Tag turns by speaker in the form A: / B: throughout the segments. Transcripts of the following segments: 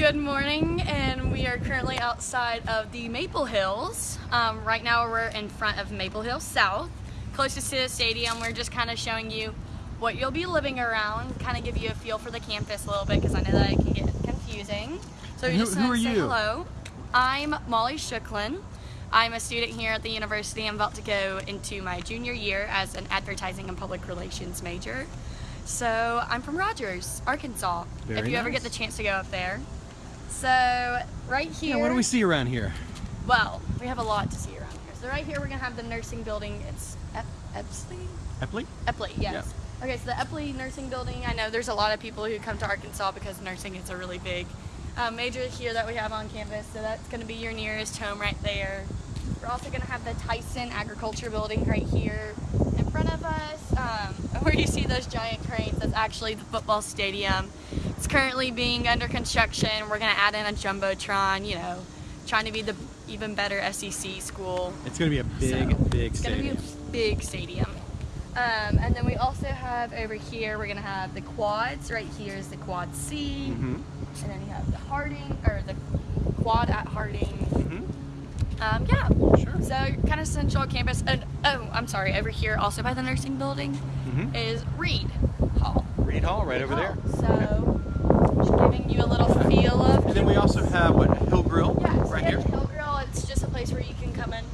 A: Good morning, and we are currently outside of the Maple Hills. Um, right now, we're in front of Maple Hill South, closest to the stadium. We're just kind of showing you what you'll be living around, kind of give you a feel for the campus a little bit, because I know that it can get confusing. So
B: Who-
A: just
B: who are
A: say
B: you?
A: hello. I'm Molly Shooklin. I'm a student here at the university. I'm about to go into my junior year as an advertising and public relations major. So I'm from Rogers, Arkansas. if
B: Very
A: you ever get the chance to go up there. So right here.
B: Yeah, what do we see around here?
A: Well, we have a lot to see around here. So right here we're gonna have the nursing building. It's Ep- Epsley?
B: Epley?
A: Epley, yes. Okay, so the Epley Nursing Building. I know there's a lot of people who come to Arkansas because nursing is a really big uh, major here that we have on campus. So that's gonna be your nearest home right there. We're also gonna have the Tyson Agriculture Building right here front of us. Um, where you see those giant cranes, that's actually the football stadium. It's currently being under construction. We're gonna add in a jumbotron. You know, trying to be the even better SEC school.
B: It's going to be a big,
A: So,
B: big
A: It's gonna be
B: stadium.
A: a big stadium. Um, and then we also have over here, we're gonna have the quads. Right here is the quad C.
B: hmm
A: And then you have the Harding, or the quad at Harding.
B: hmm
A: Um, yeah.
B: Sure.
A: So kind of central campus. And oh, I'm sorry, over here also by the nursing building
B: Mhm.
A: is Reed Hall.
B: Reed Hall right over there.
A: So just giving you a little feel of
B: And then we also have, what, Hill Grill?
A: Yeah, so
B: right here?
A: Hill Grill, it's just a place where you can come and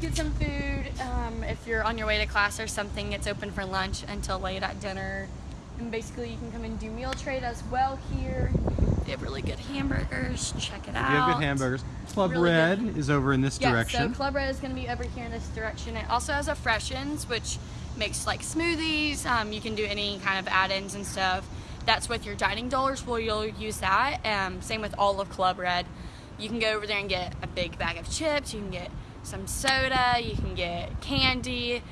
A: get some food. Um, if you're on your way to class or something, it's open for lunch until late at dinner. And basically, you can come and do meal trade as well here. They have really good hamburgers. Check it out.
B: You have good hamburgers. Club
A: Really
B: Red
A: good.
B: is over in this
A: Yeah,
B: direction.
A: so Club Red is going to be over here in this direction. It also has a Freshens, which makes like smoothies. Um, you can do any kind of add-ins and stuff. That's with your dining dollars. Well, you'll use that. Um, same with all of Club Red. You can go over there and get a big bag of chips. You can get some soda. You can get candy.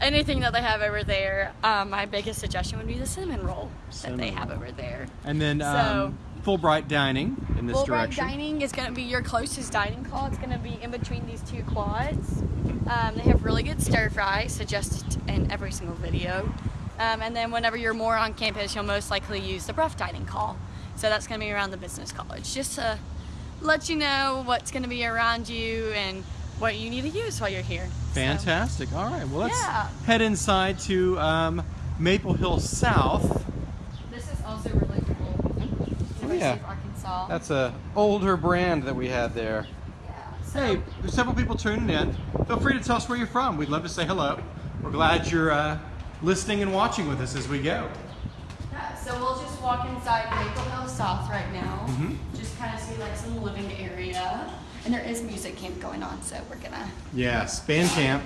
A: Anything that they have over there. Um, my biggest suggestion would be the cinnamon roll that they
B: Cinnamon
A: have over there.
B: and then
A: So-
B: um, Fulbright Dining in this
A: Fulbright
B: direction.
A: Dining is going to be your closest dining hall. It's going to be in between these two quads. Um, they have really good stir fry, suggested in every single video. Um, and then whenever you're more on campus, you'll most likely use the Brough Dining Hall. So that's going to be around the business college, just to let you know what's going to be around you and what you need to use while you're here. So-
B: Fantastic. All right. Well, let's
A: Yeah.
B: head inside to um, Maple Hill South.
A: this is also really cool. University
B: yeah.
A: Arkansas.
B: That's a older brand that we had there.
A: yeah. So-
B: Hey, there's several people tuning in. Feel free to tell us where you're from. We'd love to say hello. We're glad you're uh, listening and watching with us as we go.
A: Yeah, so we'll just walk inside Maple Hill South right now.
B: Mhm.
A: Just kind of see like some living area. And there is music camp going on, so we're gonna.
B: Yes, band camp.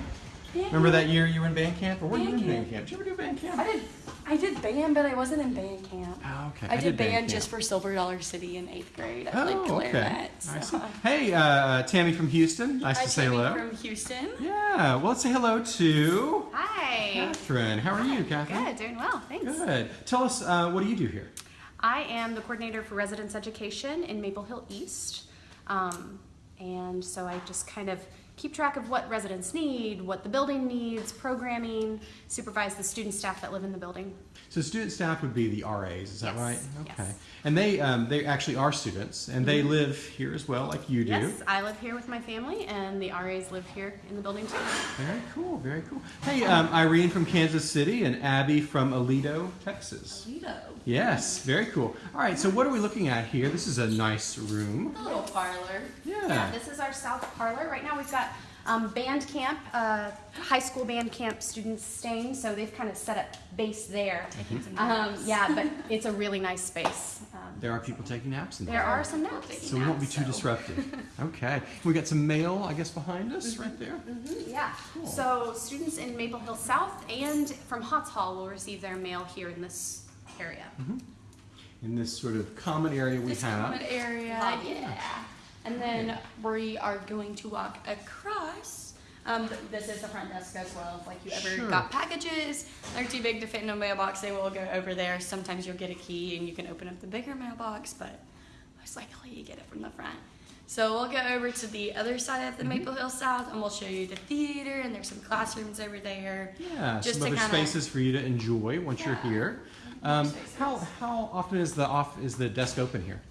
B: Remember that year you were in band camp? Or were you in
A: Band
B: band
A: camp.
B: camp? Did you ever do band camp?
A: I did. I did band, but I wasn't in band camp.
B: Oh, okay.
A: I, did, band,
B: camp.
A: just for Silver Dollar City in eighth grade. I played
B: Oh, okay.
A: clarinet.
B: I
A: so-
B: Hey, uh, Tammy from Houston. Nice
A: Hi,
B: to say
A: Tammy
B: hello.
A: from Houston.
B: Yeah, well, let's say hello to
C: Hi.
B: Catherine. How are you, Catherine?
C: Good, doing well, thanks.
B: Good. Tell us, uh, what do you do here?
C: I am the coordinator for residence education in Maple Hill East. Um, and so I just kind of keep track of what residents need, what the building needs, programming, supervise the student staff that live in the building.
B: So student staff would be the RAs, is that
C: Yes,
B: right?
C: yes.
B: Okay. And they they they actually are students, and they live here as well, like you do.
C: Yes, I live here with my family, and the RAs live here in the building too.
B: Very cool, very cool. Hey, um, Irene from Kansas City and Abby from Aledo, Texas.
A: Lido.
B: Yes, very cool. All right, so what are we looking at here? This is a nice room.
A: A little parlor.
B: Yeah.
C: Yeah, this is our south parlor. Right now we've got um, band camp, uh, high school band camp students staying, so they've kind of set up base there.
A: Taking some
C: Um, yeah, but it's a really nice space. Um,
B: There are people taking naps in
C: there
B: there.
C: are some naps.
B: So we won't be too
C: So-
B: disruptive. Okay. We got some mail, I guess, behind us right there.
C: Mhm, Yeah.
B: Cool.
C: So students in Maple Hill South and from Hotz Hall will receive their mail here in this area.
B: In this sort of common area we
A: This
B: have.
A: common area.
C: Love
A: Yeah. And then we are going to walk across. Um, this is the front desk as well. If like you ever
B: Sure.
A: got packages, they're too big to fit in a mailbox, they will go over there. Sometimes you'll get a key and you can open up the bigger mailbox, but most likely you get it from the front. So we'll go over to the other side of the
B: Mm-hmm.
A: Maple Hill South and we'll show you the theater and there's some classrooms over there.
B: Yeah,
A: Just
B: some
A: to
B: other
A: kinda-
B: spaces for you to enjoy once you're here. Um, how how often is the off is the desk open here?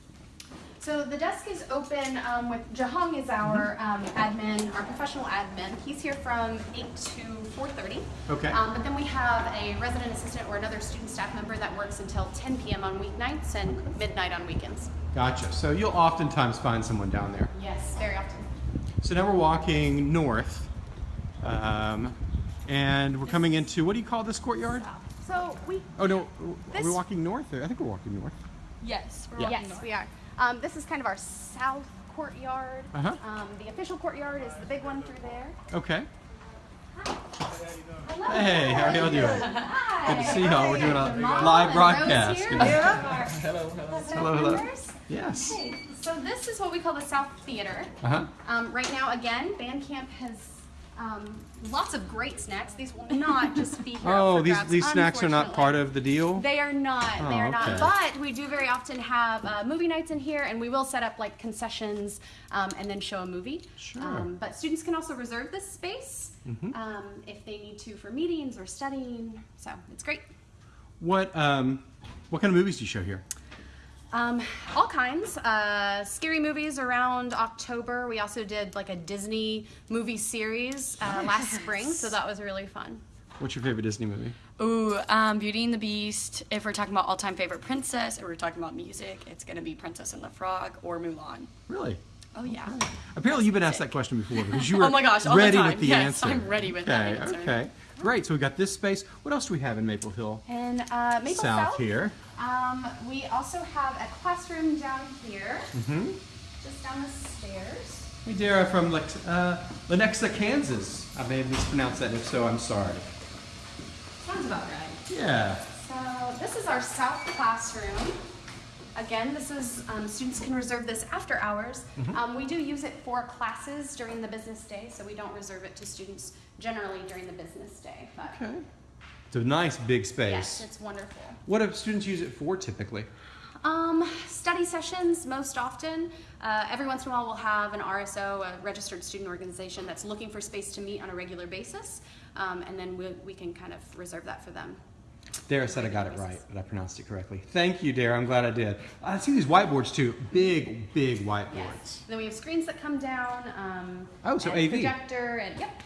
C: So the desk is open um, with Jahong is our um, admin, our professional admin. He's here from 8 to 4.30.
B: Okay.
C: Um, but then we have a resident assistant or another student staff member that works until 10 p.m. on weeknights and midnight on weekends.
B: Gotcha. So you'll oftentimes find someone down there.
C: Yes, very often.
B: So now we're walking north, um, and we're coming into what do you call this courtyard?
C: So we
B: Oh no, are we
C: This-
B: walking north? I think we're walking north.
A: Yes, we're
B: Yeah.
A: walking
C: Yes,
A: north.
C: we are. Um, this is kind of our south courtyard.
B: Uh-huh.
C: Um, the official courtyard is the big one through there.
B: Okay.
C: Hello.
B: Hey, how are y'all doing?
C: Hi.
B: Good to see y'all. We're doing a
C: Mom
B: live broadcast.
C: Rose
B: Good
C: here.
B: to-
C: Hello,
B: Hello, hello. Yes.
C: Okay, so this is what we call the South Theater.
B: Uh huh.
C: Um, right now, again, Bandcamp has um, lots of great snacks. These will not just be here.
B: Oh, these
C: grabs,
B: these snacks are not part of the deal.
C: They are not.
B: Oh,
C: they are not. But we do very often have uh, movie nights in here, and we will set up like concessions um, and then show a movie.
B: Sure.
C: Um, but students can also reserve this space
B: Mhm.
C: um, if they need to for meetings or studying. So it's great.
B: What um, what kind of movies do you show here?
C: Um, all kinds. Uh, scary movies around October. We also did like a Disney movie series uh, last spring, so that was really fun.
B: What's your favorite Disney movie?
A: Ooh, um, Beauty and the Beast. If we're talking about all-time favorite princess, or we're talking about music, it's gonna be Princess and the Frog or Mulan.
B: Really?
A: Oh yeah.
B: Apparently, you've been asked that question before because you were
A: Oh my gosh, all the
B: ready
A: time.
B: with the
A: Yes,
B: answer.
A: I'm ready with
B: okay,
A: that answer.
B: Okay, great. So we've got this space. What else do we have in Maple Hill
C: And uh, Maple
B: South,
C: South,
B: here?
C: Um, we also have a classroom down here,
B: hmm
C: just down the stairs.
B: Hey, Dara from uh, Lenexa, Kansas. I may have mispronounced that. If so, I'm sorry.
C: Sounds about right.
B: Yeah.
C: So this is our south classroom. Again, this is um, students can reserve this after hours.
B: Mm-hmm.
C: Um, we do use it for classes during the business day, so we don't reserve it to students generally during the business day. But
B: Okay. It's a nice big space.
C: yes, it's wonderful.
B: What do students use it for typically?
C: Um, study sessions most often. Uh, every once in a while, we'll have an RSO, a registered student organization, that's looking for space to meet on a regular basis, um, and then we, we can kind of reserve that for them.
B: Dara said I got it right, but I pronounced it correctly. Thank you, Dara. I'm glad I did. I see these whiteboards too. Big, big whiteboards.
C: Yes. Then we have screens that come down. Um,
B: Oh, so
C: and
B: AV.
C: projector and yep,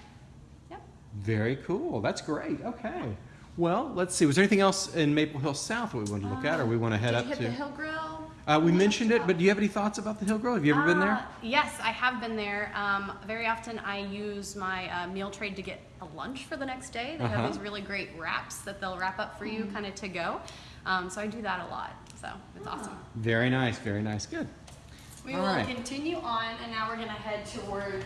C: yep.
B: Very cool. That's great. Okay. Well, let's see. Was there anything else in Maple Hill South that we wanted to look at, or we want to head
C: Did
B: up
C: you hit
B: to?
C: the Hill Grill?
B: Uh, we mentioned it, but do you have any thoughts about the Hill Grill? Have you ever been there?
C: Uh, Yes, I have been there. Um, very often I use my uh, meal trade to get a lunch for the next day. They
B: Uh-huh.
C: have these really great wraps that they'll wrap up for you kind of to go. Um, so I do that a lot. So it's awesome.
B: Very nice. Very nice. Good.
A: We
B: All
A: will
B: right.
A: continue on, and now we're gonna head towards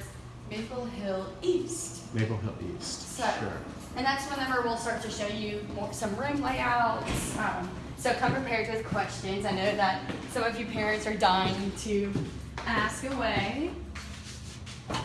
A: Maple Hill East.
B: Maple Hill East.
A: So,
B: Sure.
A: and that's whenever we'll start to show you more, some room layouts. Um, so come prepared with questions. I know that some of you parents are dying to ask away.
B: All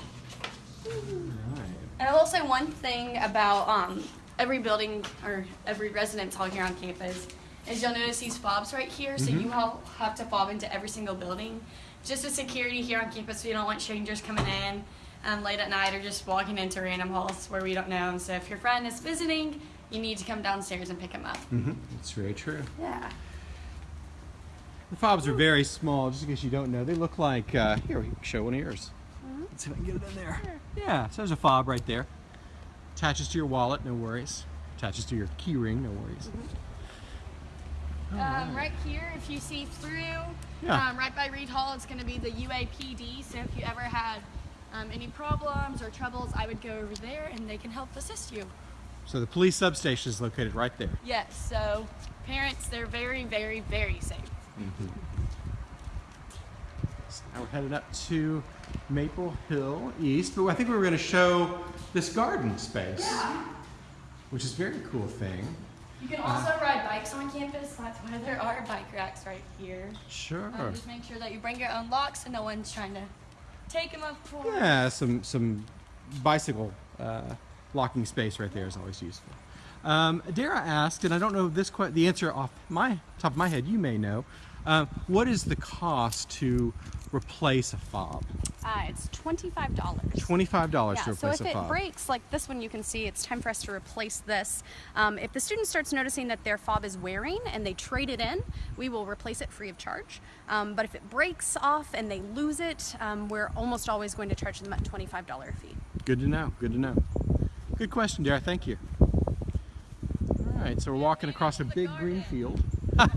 B: right.
A: And I will say one thing about um, every building or every residence hall here on campus is you'll notice these fobs right here. So
B: Mhm.
A: you all have to fob into every single building. Just a security here on campus. So we don't want strangers coming in um, late at night or just walking into random halls where we don't know. So if your friend is visiting, you need to come downstairs and pick them up.
B: Mm-hmm. That's very true.
A: Yeah.
B: The fobs are very small, just in case you don't know. They look like, uh, here, we show one of yours. Let's see if I can get it in there. Yeah, so there's a fob right there. Attaches to your wallet, no worries. Attaches to your key ring, no worries.
A: Um, right here, if you see through,
B: Yeah.
A: um, right by Reed Hall, it's going to be the UAPD. So if you ever had um, any problems or troubles, I would go over there and they can help assist you.
B: So the police substation is located right there.
A: Yes, so parents, they're very, very, very safe.
B: So now we're headed up to Maple Hill East, but I think we were going to show this garden space, which is a very cool thing.
A: You can also ride bikes on campus. That's why there are bike racks right here.
B: Sure.
A: Um, just make sure that you bring your own locks and no one's trying to take them up for.
B: Yeah, some some bicycle uh, locking space right there is always useful. Um, Dara asked, and I don't know this the answer off my top of my head. You may know. Um, what is the cost to replace a fob?
C: Uh, it's twenty-five dollars.
B: Twenty-five dollars
C: Yeah,
B: to replace
C: so
B: if
C: it
B: fob.
C: breaks, like this one, you can see it's time for us to replace this. Um, if the student starts noticing that their fob is wearing and they trade it in, we will replace it free of charge. Um, but if it breaks off and they lose it, um, we're almost always going to charge them a twenty-five dollar fee.
B: Good to know. Good to know. Good question, Dara. Thank you. All right, so we're walking across a big green field.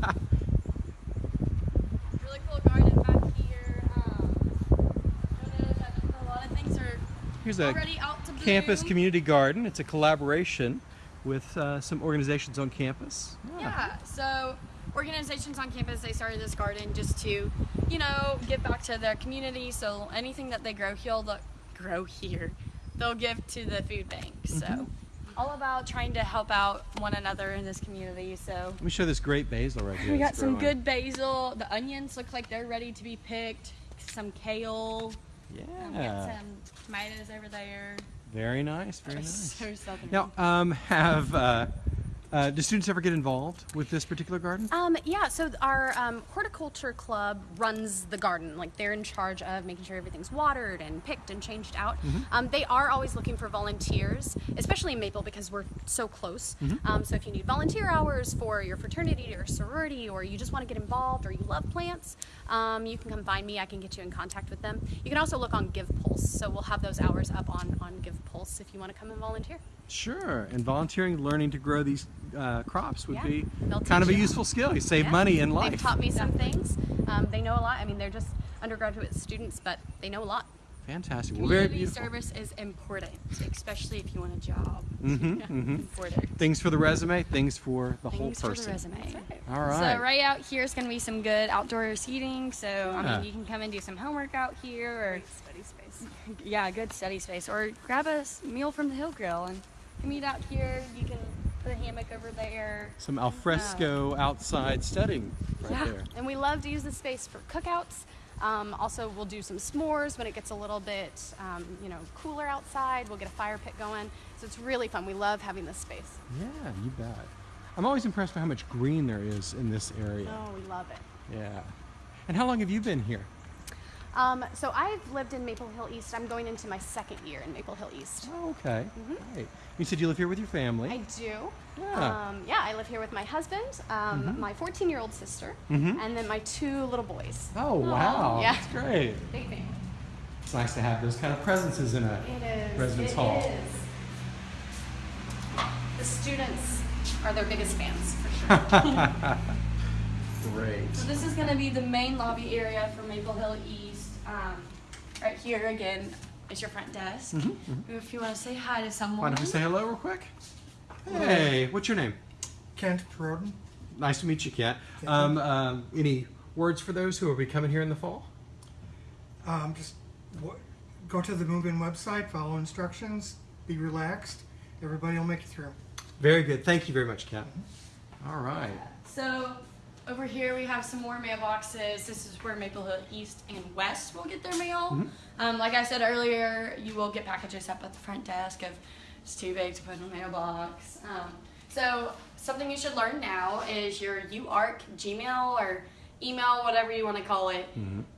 A: Really cool garden back here. Um, you'll notice that a lot of things are
B: Here's a
A: already out to bloom.
B: campus community garden. It's a collaboration with uh, some organizations on campus.
A: Yeah. So organizations on campus they started this garden just to, you know, give back to their community. So anything that they grow here, they'll grow here, they'll give to the food bank. So all about trying to help out one another in this community. So
B: Let me show this great basil right here.
A: we got some
B: growing.
A: good basil. The onions look like they're ready to be picked. Some kale. Um, we got
B: Yeah.
A: some tomatoes over there.
B: Very nice. Very nice.
A: So.
B: Now, um, have uh, uh, do students ever get involved with this particular garden?
C: Um, yeah, so our um, horticulture club runs the garden. Like they're in charge of making sure everything's watered and picked and changed out. Um, they are always looking for volunteers, especially in Maple because we're so close. Um, so if you need volunteer hours for your fraternity or sorority, or you just want to get involved, or you love plants, um, you can come find me. I can get you in contact with them. You can also look on Give Pulse. So we'll have those hours up on on Give Pulse if you want to come and volunteer.
B: Sure. And volunteering, learning to grow these uh, crops would
C: Yeah,
B: be
C: they'll
B: kind of a
C: teach you.
B: useful skill. You save
C: Yeah.
B: money in life.
C: They've taught me some things. Um, they know a lot. I mean, they're just undergraduate students, but they know a lot.
B: Fantastic. Well, very
A: Community
B: beautiful.
A: service is important, especially if you want a job.
B: Mhm,
A: Yeah,
B: mhm. Things for the resume, things for the whole
A: Things for the
B: person.
A: resume.
B: All right.
A: So right out here is going to be some good outdoor seating. So I mean, you can come and do some homework out here, or
C: Study space.
A: yeah, good study space, or grab a meal from the Hill Grill and meet out here. You can put a hammock over there.
B: Some alfresco outside studying right
C: yeah,
B: there.
C: and we love to use this space for cookouts. Um, also, we'll do some s'mores when it gets a little bit, um, you know, cooler outside. We'll get a fire pit going, so it's really fun. We love having this space.
B: Yeah, you bet. I'm always impressed by how much green there is in this area.
C: Oh, we love it.
B: Yeah. And how long have you been here?
C: Um, so I've lived in Maple Hill East. I'm going into my second year in Maple Hill East.
B: Oh, okay. Great. You said you live here with your family.
C: I do.
B: Yeah.
C: Um, yeah, I live here with my husband, um, my 14 year old sister,
B: Mhm.
C: and then my two little boys.
B: oh, wow.
C: yeah.
B: That's great.
C: Big family.
B: It's nice to have those kind of presences in a
C: It is.
B: residence
C: it
B: hall.
C: is. The students are their biggest fans, for sure.
B: Great.
A: So this is going to be the main lobby area for Maple Hill East. Um, right here again is your front desk. If you want to say hi to someone.
B: Why don't we say hello real quick? Hey, what's your name?
D: Kent Broden.
B: Nice to meet you, Kent. Um, um, any words for those who will be coming here in the fall?
D: Um, just w- go to the Move In website, follow instructions, be relaxed. Everybody will make it through.
B: Very good. Thank you very much, Kent. All right.
A: So over here we have some more mailboxes. This is where Maple Hill East and West will get their mail. Um, like I said earlier, you will get packages up at the front desk if it's too big to put in a mailbox. Um, so something you should learn now is your UARK Gmail or email, whatever you want to call it,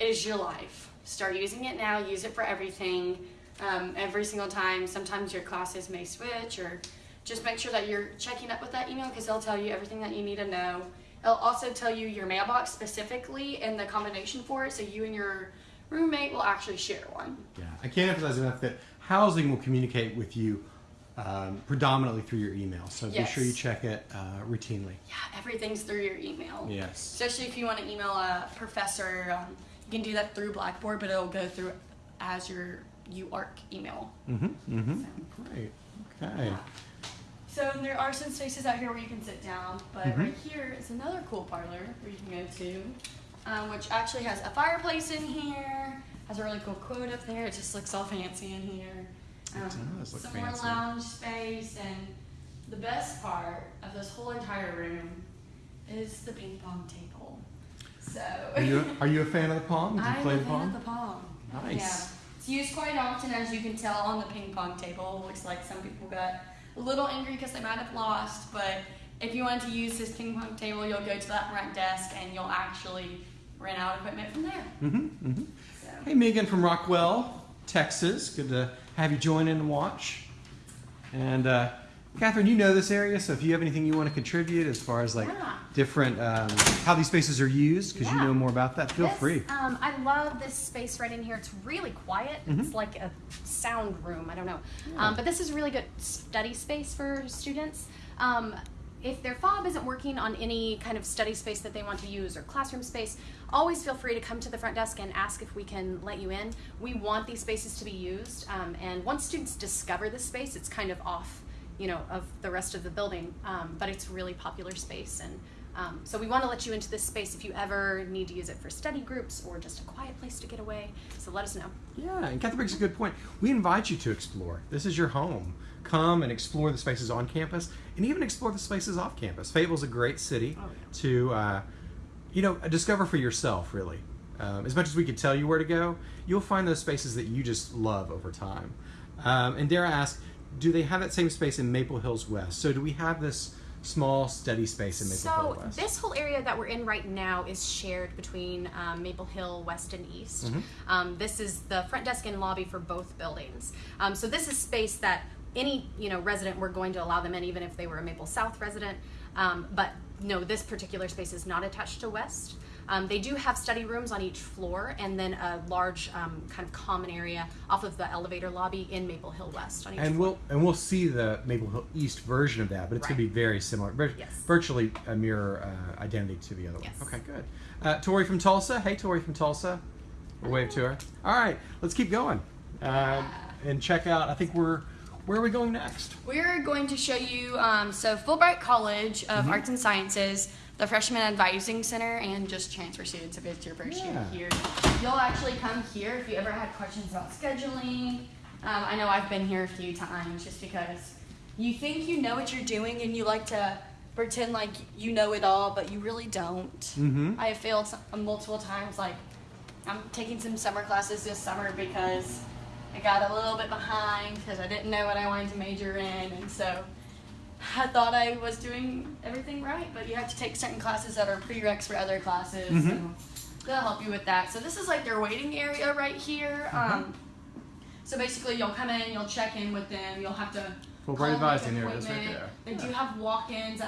A: is your life. Start using it now. Use it for everything. Um, every single time. Sometimes your classes may switch or just make sure that you're checking up with that email because they'll tell you everything that you need to know. It'll also tell you your mailbox specifically and the combination for it, so you and your roommate will actually share one.
B: Yeah, I can't emphasize enough that housing will communicate with you um, predominantly through your email. So be sure you check it uh, routinely.
A: Yeah, everything's through your email.
B: Yes.
A: Especially if you want to email a professor, um, you can do that through Blackboard, but it'll go through as your UARK email.
B: Mm-hmm. Mm-hmm. Great. Okay.
A: So there are some spaces out here where you can sit down, but
B: Mhm.
A: right here is another cool parlor where you can go to, um, which actually has a fireplace in here. Has a really cool quote up there. It just looks all fancy in here. Um, some
B: fancy.
A: more lounge space, and the best part of this whole entire room is the ping pong table. So
B: Are you, are you a fan of the pong? Do you
A: I'm
B: play
A: a
B: the
A: fan
B: pong?
A: of the pong.
B: Nice.
A: Yeah. It's used quite often, as you can tell on the ping pong table. Looks like some people got a little angry because they might have lost, but if you wanted to use this ping pong table, you'll go to that front desk and you'll actually rent out equipment from there.
B: Mm-hmm, mm-hmm.
A: So.
B: Hey, Megan from Rockwall, Texas. Good to have you join in and watch. And uh, Catherine, you know this area, so if you have anything you want to contribute as far as like
C: Yeah.
B: different um, how these spaces are used, because you know more about that, feel
C: This,
B: free.
C: Um, I love this space right in here. It's really quiet.
B: Mm-hmm.
C: It's like a sound room. I don't know. Um, but this is really good study space for students. Um, if their fob isn't working on any kind of study space that they want to use or classroom space, always feel free to come to the front desk and ask if we can let you in. We want these spaces to be used. Um, and once students discover this space, it's kind of off, you know, of the rest of the building. Um, but it's really popular space and um, so we want to let you into this space if you ever need to use it for study groups or just a quiet place to get away. So let us know.
B: Yeah, and Catherine brings a good point. We invite you to explore. This is your home. Come and explore the spaces on campus, and even explore the spaces off campus. Fayetteville's a great city
C: Oh, yeah.
B: to, uh, you know, discover for yourself. Really, um, as much as we could tell you where to go, you'll find those spaces that you just love over time. Um, and dare I ask, do they have that same space in Maple Hills West? So do we have this small study space in Maple
C: So
B: Hill West?
C: So this whole area that we're in right now is shared between um, Maple Hill West and East.
B: Mm-hmm.
C: Um, this is the front desk and lobby for both buildings. Um, so this is space that any you know resident we're going to allow them in, even if they were a Maple South resident. Um, but no, this particular space is not attached to West. Um, they do have study rooms on each floor, and then a large um, kind of common area off of the elevator lobby in Maple Hill West on each
B: And
C: floor.
B: we'll and we'll see the Maple Hill East version of that, but it's going to be very similar, vir-
C: Yes.
B: virtually a mirror uh, identity to the other
C: Yes.
B: one. Okay, good. Uh, Tori from Tulsa. Hey, Tori from Tulsa. We'll wave to her. All right, let's keep going um, and check out. I think we're where are we going next?
A: We're going to show you um, so Fulbright College of Arts and Sciences, the Freshman Advising Center, and just transfer students if it's your first
B: Yeah.
A: year here. You'll actually come here if you ever had questions about scheduling. Um, I know I've been here a few times just because you think you know what you're doing and you like to pretend like you know it all, but you really don't.
B: Mm-hmm.
A: I have failed multiple times. Like, I'm taking some summer classes this summer because I got a little bit behind because I didn't know what I wanted to major in, and so I thought I was doing everything right. But you have to take certain classes that are prereqs for other classes,
B: Mhm.
A: and they'll help you with that. So this is like their waiting area right here. Um, so basically, you'll come in, you'll check in with them, you'll have to
B: Fulbright
A: call, make
B: Advising,
A: an
B: there it is right there.
A: They do have walk-ins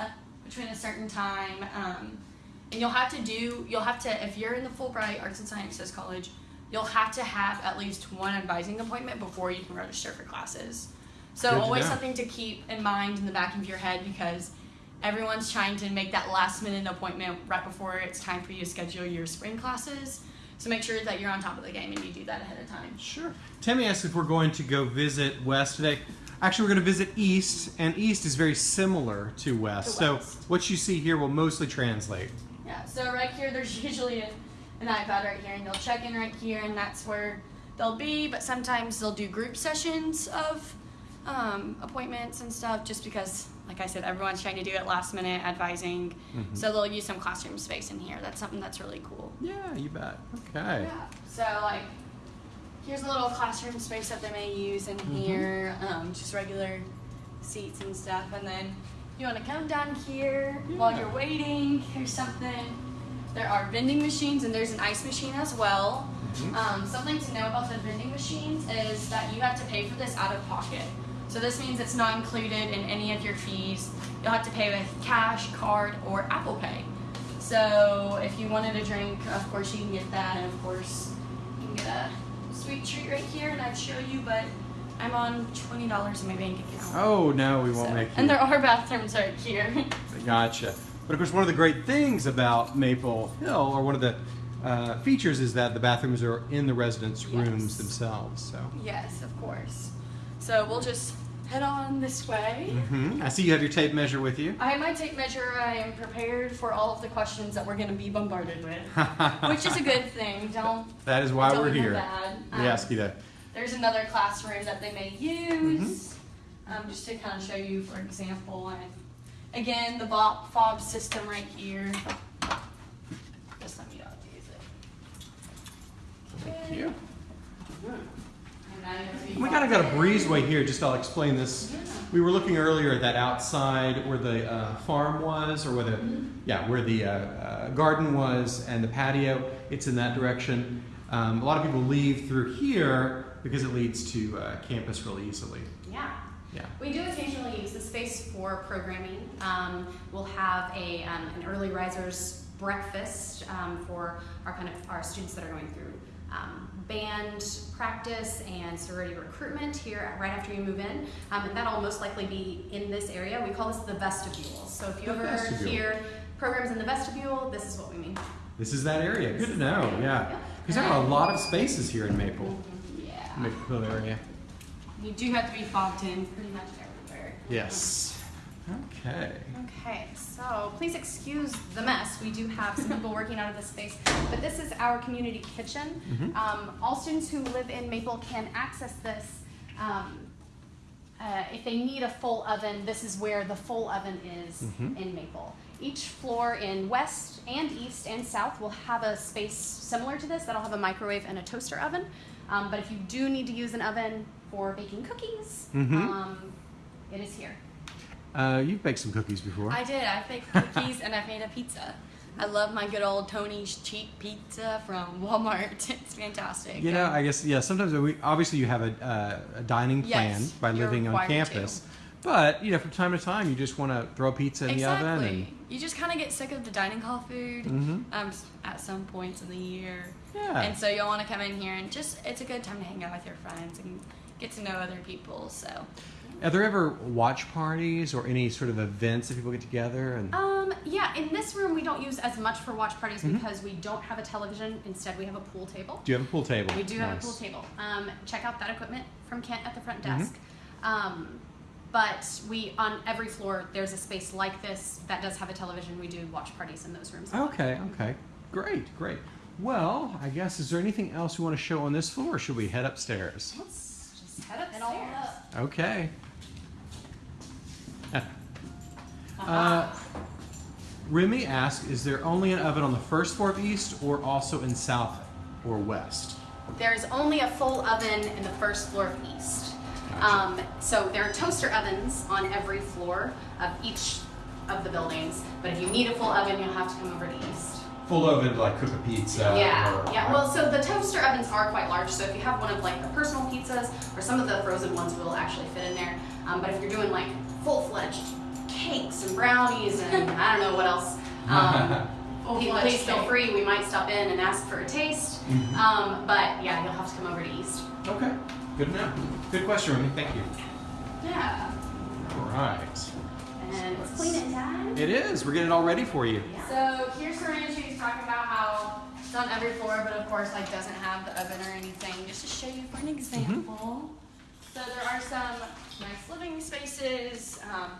A: between a certain time, um, and you'll have to do. You'll have to if you're in the Fulbright Arts and Sciences College, you'll have to have at least one advising appointment before you can register for classes. So
B: Good
A: always something to keep in mind in the back of your head because everyone's trying to make that last minute appointment right before it's time for you to schedule your spring classes. So make sure that you're on top of the game and you do that ahead of time.
B: Sure. Tammy asked if we're going to go visit West today. Actually, we're going to visit East, and East is very similar to West.
A: To
B: So what you see here will mostly translate.
A: Yeah, so right here, there's usually an, an iPad right here, and they'll check in right here, and that's where they'll be. But sometimes they'll do group sessions of um, appointments and stuff, just because, like I said, everyone's trying to do it last minute, advising. So they'll use some classroom space in here. That's something that's really cool.
B: Yeah, you bet. Okay.
A: Yeah. So like, here's a little classroom space that they may use in
B: Mm-hmm.
A: here, um, just regular seats and stuff. And then you want to come down here while you're waiting. Here's something. There are vending machines and there's an ice machine as well.
B: Mhm.
A: Um, something to know about the vending machines is that you have to pay for this out of pocket. So this means it's not included in any of your fees. You'll have to pay with cash, card, or Apple Pay. So if you wanted a drink, of course you can get that, and of course you can get a sweet treat right here, and I'd show you, but I'm on twenty dollars in my bank account.
B: Oh no, we won't
A: So-
B: make you.
A: And there are bathrooms right here.
B: Gotcha. But of course, one of the great things about Maple Hill, or one of the uh, features, is that the bathrooms are in the residents' rooms
A: Yes.
B: themselves. So.
A: yes, of course. So we'll just head on this way.
B: hmm I see you have your tape measure with you.
A: I have my tape measure. I am prepared for all of the questions that we're going to be bombarded with, which is a good thing. Don't.
B: That is why we're here.
A: bad.
B: We
A: Um,
B: ask you to.
A: There's another classroom that they may use,
B: Mm-hmm.
A: um, just to kind of show you, for example. And again, the Bob fob system right here. Just let me not use it.
B: Thank you.
A: And I know you
B: We kind of got a breezeway here. Just I'll explain this. We were looking earlier at that outside where the uh, farm was, or where the yeah where the uh, uh, garden was and the patio. It's in that direction. Um, a lot of people leave through here because it leads to uh, campus really easily.
C: Yeah.
B: Yeah.
C: We do occasionally use the space for programming. Um, we'll have a, um, an early risers breakfast um, for our kind of our students that are going through um, band practice and sorority recruitment here right after you move in. Um, and that'll most likely be in this area. We call this the vestibule. So if you
B: The
C: ever
B: vestibule.
C: hear programs in the vestibule, this is what we mean.
B: This is that area. Good to know. Yeah.
C: Yeah.
B: Because there are a lot of spaces here in Maple,
A: Yeah.
B: Maple area.
A: You do have to be fobbed in pretty much everywhere.
B: Yes. Okay.
C: Okay, so please excuse the mess. We do have some people working out of this space, but this is our community kitchen.
B: Mhm.
C: Um, all students who live in Maple can access this. Um, uh, if they need a full oven, this is where the full oven is
B: Mhm.
C: in Maple. Each floor in west and east and south will have a space similar to this that'll have a microwave and a toaster oven. Um, but if you do need to use an oven for baking cookies,
B: Mhm.
C: um, it is here.
B: Uh, you've baked some cookies before.
A: I did. I've baked cookies and I've made a pizza. I love my good old Tony's cheap pizza from Walmart. It's fantastic.
B: You know, I guess yeah. Sometimes we obviously you have a, uh, a dining plan
A: Yes,
B: by living on campus, but you know from time to time you just want to throw a pizza in
A: exactly.
B: the oven and
A: You just kind of get sick of the dining hall food
B: Mhm.
A: um, at some points in the year.
B: yeah.
A: And so you'll want to come in here and just, it's a good time to hang out with your friends and get to know other people. So,
B: Are there ever watch parties or any sort of events that people get together and?
C: Um, yeah, in this room we don't use as much for watch parties
B: Mhm.
C: because we don't have a television. Instead, we have a pool table.
B: do you have a pool table?
C: We do have a pool table. Um, check out that equipment from Kent at the front
B: Mhm.
C: desk. Um, but we on every floor there's a space like this that does have a television. We do watch parties in those rooms.
B: Okay. Okay. Great. Great. Well, I guess is there anything else we want to show on this floor? or Should we head upstairs?
C: Let's just head
A: and all
C: upstairs.
A: up.
B: Okay.
C: Uh-huh.
B: Uh, Remy asked, is there only an oven on the first floor of East or also in South or West?
C: There's only a full oven in the first floor of East.
B: Gotcha.
C: Um, so there are toaster ovens on every floor of each of the buildings. But if you need a full oven, you'll have to come over to East.
B: Full oven to like cook a pizza.
C: yeah,
B: or-
C: yeah. Well, so the toaster ovens are quite large. So if you have one of like the personal pizzas, or some of the frozen ones will actually fit in there. Um, but if you're doing like full-fledged cakes and brownies and I don't know what else, um, please,
A: Full-fledged
C: feel free. We might stop in and ask for a taste.
B: Mhm.
C: Um, but yeah, you'll have to come over to East.
B: Okay. Good enough. Good question, Remy. Thank you.
C: Yeah.
B: All right.
C: And it's cleaning time.
B: It is. We're getting it all ready for you.
A: So here's Serena. She's talking about how it's on every floor, but of course, like doesn't have the oven or anything. Just to show you for an example. So there are some nice living spaces. Um,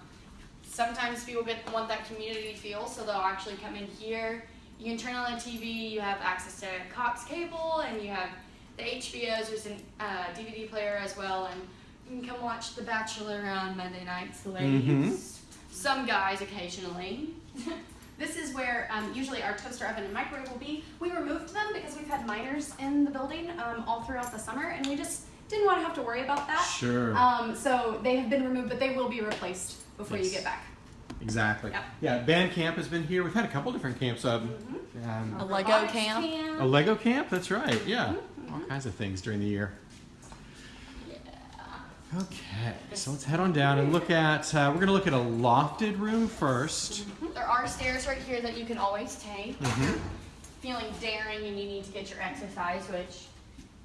A: sometimes people get want that community feel, so they'll actually come in here. You can turn on the TV. You have access to Cox cable, and you have the HBO's. There's a uh, DVD player as well, and you can come watch The Bachelor on Monday nights, ladies. Some guys occasionally.
C: This is where um, usually our toaster oven and microwave will be. We removed them because we've had minors in the building um, all throughout the summer, and we just didn't want to have to worry about that.
B: Sure.
C: Um, so they have been removed, but they will be replaced before you get back.
B: Exactly.
C: Yep.
B: Yeah, band camp has been here. We've had a couple different camps. Um,
C: Mm-hmm.
B: um,
A: A Lego
C: robotics
A: camp.
B: a Lego camp. That's right. Yeah.
C: Mm-hmm.
B: All kinds of things during the year. Okay, so let's head on down and look at. Uh, we're going to look at a lofted room first.
A: There are stairs right here that you can always take.
B: Mhm.
A: Feeling daring and you need to get your exercise, which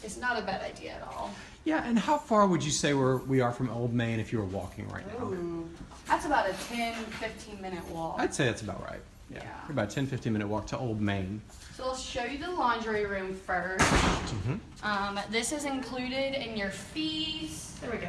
A: is not a bad idea at all.
B: Yeah, and how far would you say we're, we are from Old Main if you were walking right now?
A: Ooh. That's about a 10, 15 minute walk.
B: I'd say that's about right. Yeah,
A: Yeah.
B: about a 10, 15 minute walk to Old Main.
A: So I'll show you the laundry room 1st mm
B: Mhm.
A: Um, this is included in your fees. There we go.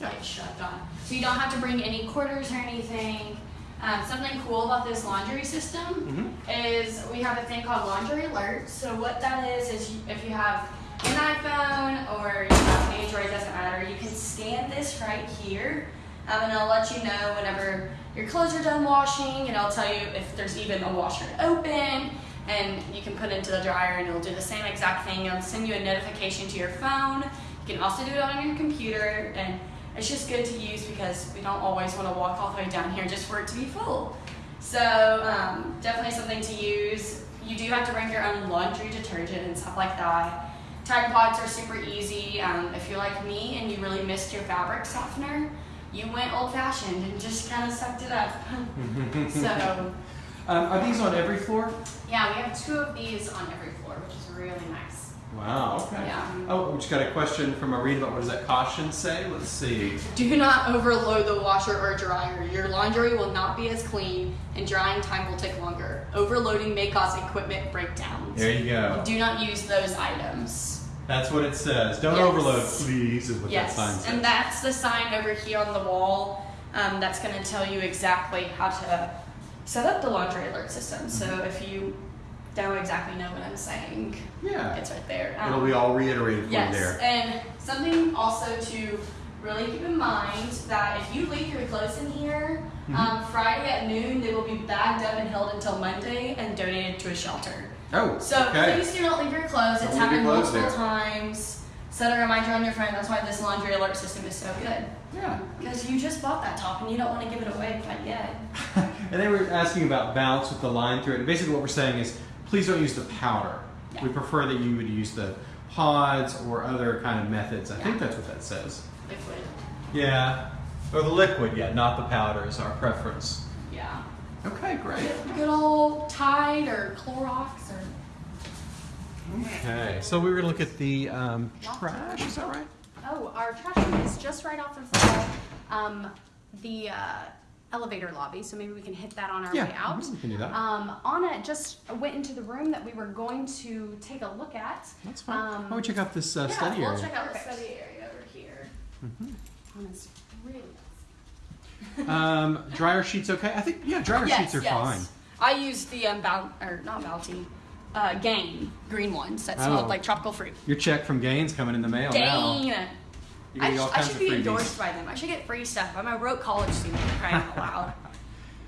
B: Yeah.
A: Light shoved on. So you don't have to bring any quarters or anything. Um, something cool about this laundry system is we have a thing called Laundry Alert. So what that is is if you have an iPhone or you have an Android, doesn't matter. You can scan this right here, um, and it'll let you know whenever your clothes are done washing, and it'll tell you if there's even a washer open, and you can put it into the dryer, and it'll do the same exact thing. It'll send you a notification to your phone. You can also do it on your computer, and it's just good to use because we don't always want to walk all the way down here just for it to be full. So um, definitely something to use. You do have to bring your own laundry detergent and stuff like that. Tide Pods are super easy. Um, if you're like me and you really missed your fabric softener, you went old fashioned and just kind of sucked it up. so
B: Um, are these on every floor?
C: Yeah, we have two of these on every floor, which is really nice.
B: Wow. Okay.
C: Yeah.
B: Oh, we just got a question from Irene about what does that caution say? Let's see.
A: do not overload the washer or dryer. Your laundry will not be as clean and drying time will take longer. Overloading may cause equipment breakdowns.
B: There you go.
A: Do not use those items.
B: That's what it says. Don't
A: Yes.
B: overload, please, is what that sign
A: Yes,
B: says.
A: and that's the sign over here on the wall. Um, that's going to tell you exactly how to set up the laundry alert system. So
B: Mm-hmm.
A: if you don't exactly know what I'm saying,
B: yeah.
A: it's right there.
B: It'll
A: Um,
B: be all reiterated for
A: Yes,
B: you there.
A: and something also to really keep in mind that if you leave your clothes in here,
B: Mm-hmm.
A: um, Friday at noon they will be bagged up and held until Monday and donated to a shelter.
B: Oh,
A: So
B: okay.
A: please do not leave your clothes.
B: Don't
A: It's happened
B: clothes
A: multiple
B: there.
A: times. Set a reminder on your phone. That's why this laundry alert system is so good.
B: Yeah.
A: Because you just bought that top and you don't want to give it away quite yet.
B: and they were asking about bounce with the line through it. And basically, what we're saying is, please don't use the powder.
A: Yeah.
B: We prefer that you would use the pods or other kind of methods. I think that's what that says.
A: Liquid.
B: Yeah. Or the liquid, yeah, not the powder is our preference.
A: Yeah.
B: Okay, great.
A: Good, good old Tide or Clorox or
B: Okay, so we were gonna look at the um, trash. Is that right?
C: Oh, our trash room is just right off of the, um, the uh, elevator lobby, so maybe we can hit that on our
B: yeah,
C: way out.
B: mhm, we can do that.
C: Um, Anna just went into the room that we were going to take a look at.
B: That's fine.
C: um,
B: Why don't we check out this uh,
A: yeah,
B: study
A: we'll
B: area?
A: check out the study area over here.
C: Anna's really
B: um, dryer sheets, okay? I think yeah, dryer sheets are fine.
A: I used the um, Boun or not Bounty, uh, Gain green ones that smelled
B: Oh.
A: like tropical fruit.
B: Your check from Gaines coming in the mail now.
A: Gain.
B: You
A: I, sh- I should be
B: freebies.
A: endorsed by them. I should get free stuff. I'm a broke college student crying out loud.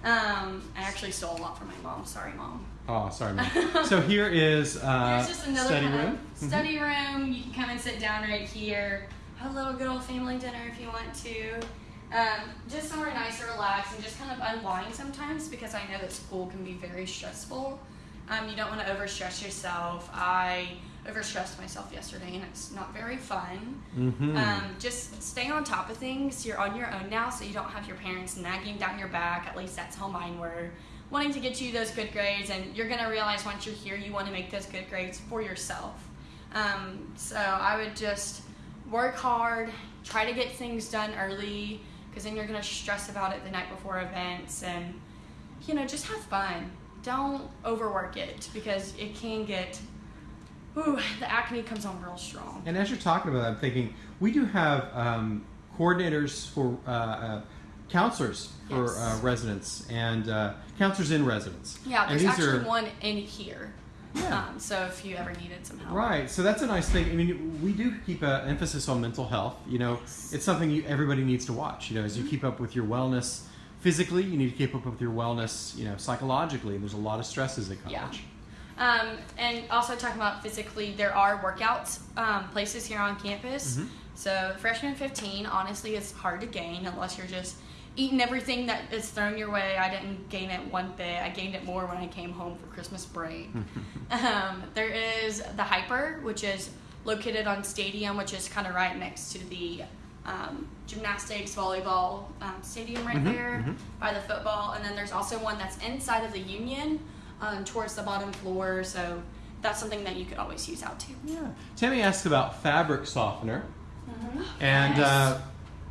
A: Um, I actually stole a lot from my mom. Sorry, mom.
B: Oh, sorry, man. so here is uh,
A: Here's just another
B: study room.
A: of study room. You can come and sit down right here. Have a little good old family dinner if you want to. Um, just somewhere nice to relax and just kind of unwind sometimes because I know that school can be very stressful. Um, you don't want to overstress yourself. I overstressed myself yesterday and it's not very fun.
B: Mm-hmm.
A: Um, just stay on top of things. You're on your own now, so you don't have your parents nagging down your back. At least that's how mine were. Wanting to get you those good grades, and you're gonna realize once you're here, you want to make those good grades for yourself. Um, so I would just work hard, try to get things done early, because then you're gonna stress about it the night before events, and you know, just have fun. Don't overwork it because it can get. Ooh, the acne comes on real strong.
B: And as you're talking about that, I'm thinking we do have um, coordinators for uh, uh, counselors for
A: Yes.
B: uh, residents and uh, counselors in residence.
A: Yeah,
B: and
A: there's
B: these
A: actually
B: are,
A: one in here.
B: Yeah.
A: Um, so if you ever needed some help.
B: Right, so that's a nice thing. I mean, we do keep an emphasis on mental health. You know,
A: Yes.
B: it's something you, everybody needs to watch. You know, as you keep up with your wellness physically, you need to keep up with your wellness, you know, psychologically. And there's a lot of stresses at
A: Yeah. Um, and also talking about physically, there are workouts um, places here on campus.
B: Mhm.
A: So freshman 15, honestly, it's hard to gain unless you're just eating everything that is thrown your way. I didn't gain it one bit. I gained it more when I came home for Christmas break. um, there is the HPER, which is located on Stadium, which is kind of right next to the um, gymnastics, volleyball um, stadium right
B: Mhm,
A: there
B: mhm.
A: by the football. And then there's also one that's inside of the Union um, towards the bottom floor. So that's something that you could always use out too.
B: Yeah. Tammy asked about fabric softener, and uh,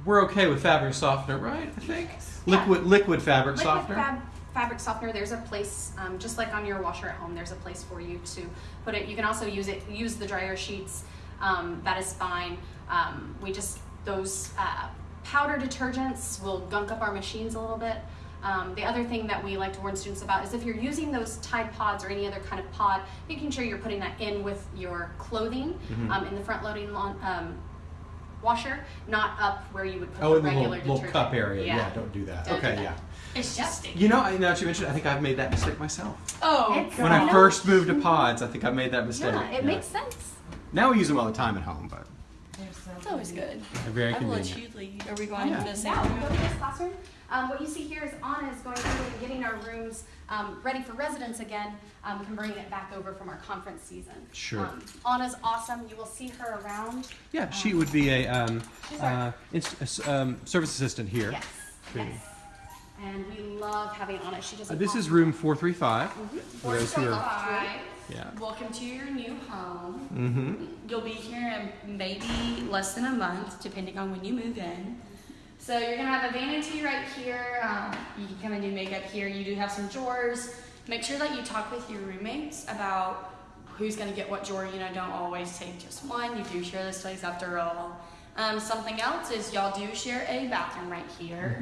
B: we're okay with fabric softener, right? I think
C: Yeah.
B: liquid liquid fabric
C: Liquid
B: softener.
C: fab, fabric softener. There's a place, um, just like on your washer at home. There's a place for you to put it. You can also use it. Use the dryer sheets. Um, that is fine. Um, we just those uh, powder detergents will gunk up our machines a little bit. Um, the other thing that we like to warn students about is if you're using those Tide Pods or any other kind of pod, making sure you're putting that in with your clothing
B: Mhm.
C: um, in the front loading um, washer, not up where you would put
B: oh,
C: the
B: in the
C: regular
B: little, little cup area. Yeah. don't do that.
C: Don't do
B: okay,
C: that.
B: yeah.
A: It's just sticky.
B: You know, I- now that you mentioned, it, I think I've made that mistake myself.
A: Oh,
C: It's-
B: When
C: I
B: I first moved to pods, I think I made that mistake.
C: Yeah, it makes sense.
B: Now we use them all the time at home, but
A: It's always good.
B: Very
A: I
B: convenient.
A: you. Are we oh, going
B: Yeah.
A: to the same
C: Yeah, we'll
A: room?
C: go to this classroom. Um, what you see here is Anna is going through and getting our rooms um, ready for residents again, um, and bringing it back over from our conference season.
B: Sure.
C: Um, Anna's awesome. You will see her around.
B: Yeah, she would be a um, uh, inst- a s- um, service assistant here.
C: Yes. Yes. And we love having Anna. She does.
B: Uh, this is room 435.
C: Mm-hmm.
B: For those who are, yeah.
A: Welcome to your new home.
B: Mm-hmm.
A: You'll be here in maybe less than a month, depending on when you move in. So you're gonna have a vanity right here. Um, you can come and do makeup here. You do have some drawers. Make sure that you talk with your roommates about who's gonna get what drawer. You know, don't always take just one. You do share this place after all. Um, something else is y'all do share a bathroom right here.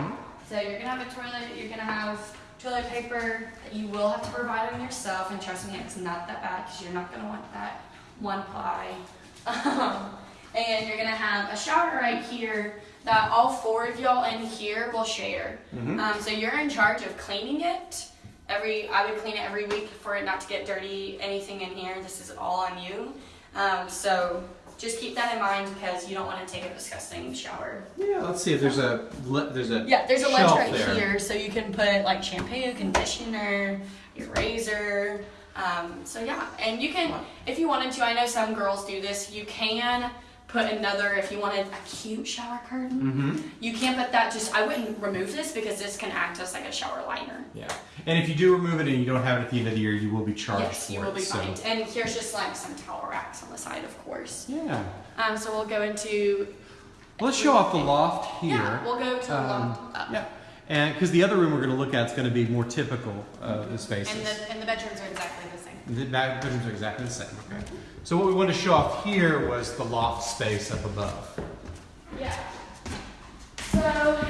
A: So you're gonna have a toilet. You're gonna have toilet paper that you will have to provide on yourself. And trust me, it's not that bad because you're not gonna want that one ply. Um, and you're gonna have a shower right here that all four of y'all in here will share.
B: Mhm.
A: Um, so you're in charge of cleaning it. Every I would clean it every week for it not to get dirty. Anything in here, this is all on you. Um, so just keep that in mind because you don't want to take a disgusting shower.
B: Yeah, let's see if there's a le- there's a
A: Yeah, there's a ledge right
B: there.
A: here, so you can put like shampoo, conditioner, your razor. Um, so yeah, and you can, if you wanted to, I know some girls do this. You can put another, if you wanted a cute shower curtain,
B: Mm-hmm.
A: you can't put that. Just I wouldn't remove this because this can act as like a shower liner.
B: Yeah. And if you do remove it and you don't have it at the end of the year, you will be charged
A: yes,
B: for
A: you
B: it.
A: will be
B: so.
A: fined. And here's just like some towel racks on the side, of course.
B: Yeah.
A: Um, so we'll go into
B: Well, let's show off the loft here.
A: yeah, we'll go to the
B: Um,
A: loft up.
B: Yeah. And because the other room we're going to look at is going to be more typical of the spaces.
C: And the and the bedrooms are exactly the same.
B: The back bedrooms are exactly the same. Okay. So what we wanted to show off here was the loft space up above.
A: Yeah. So,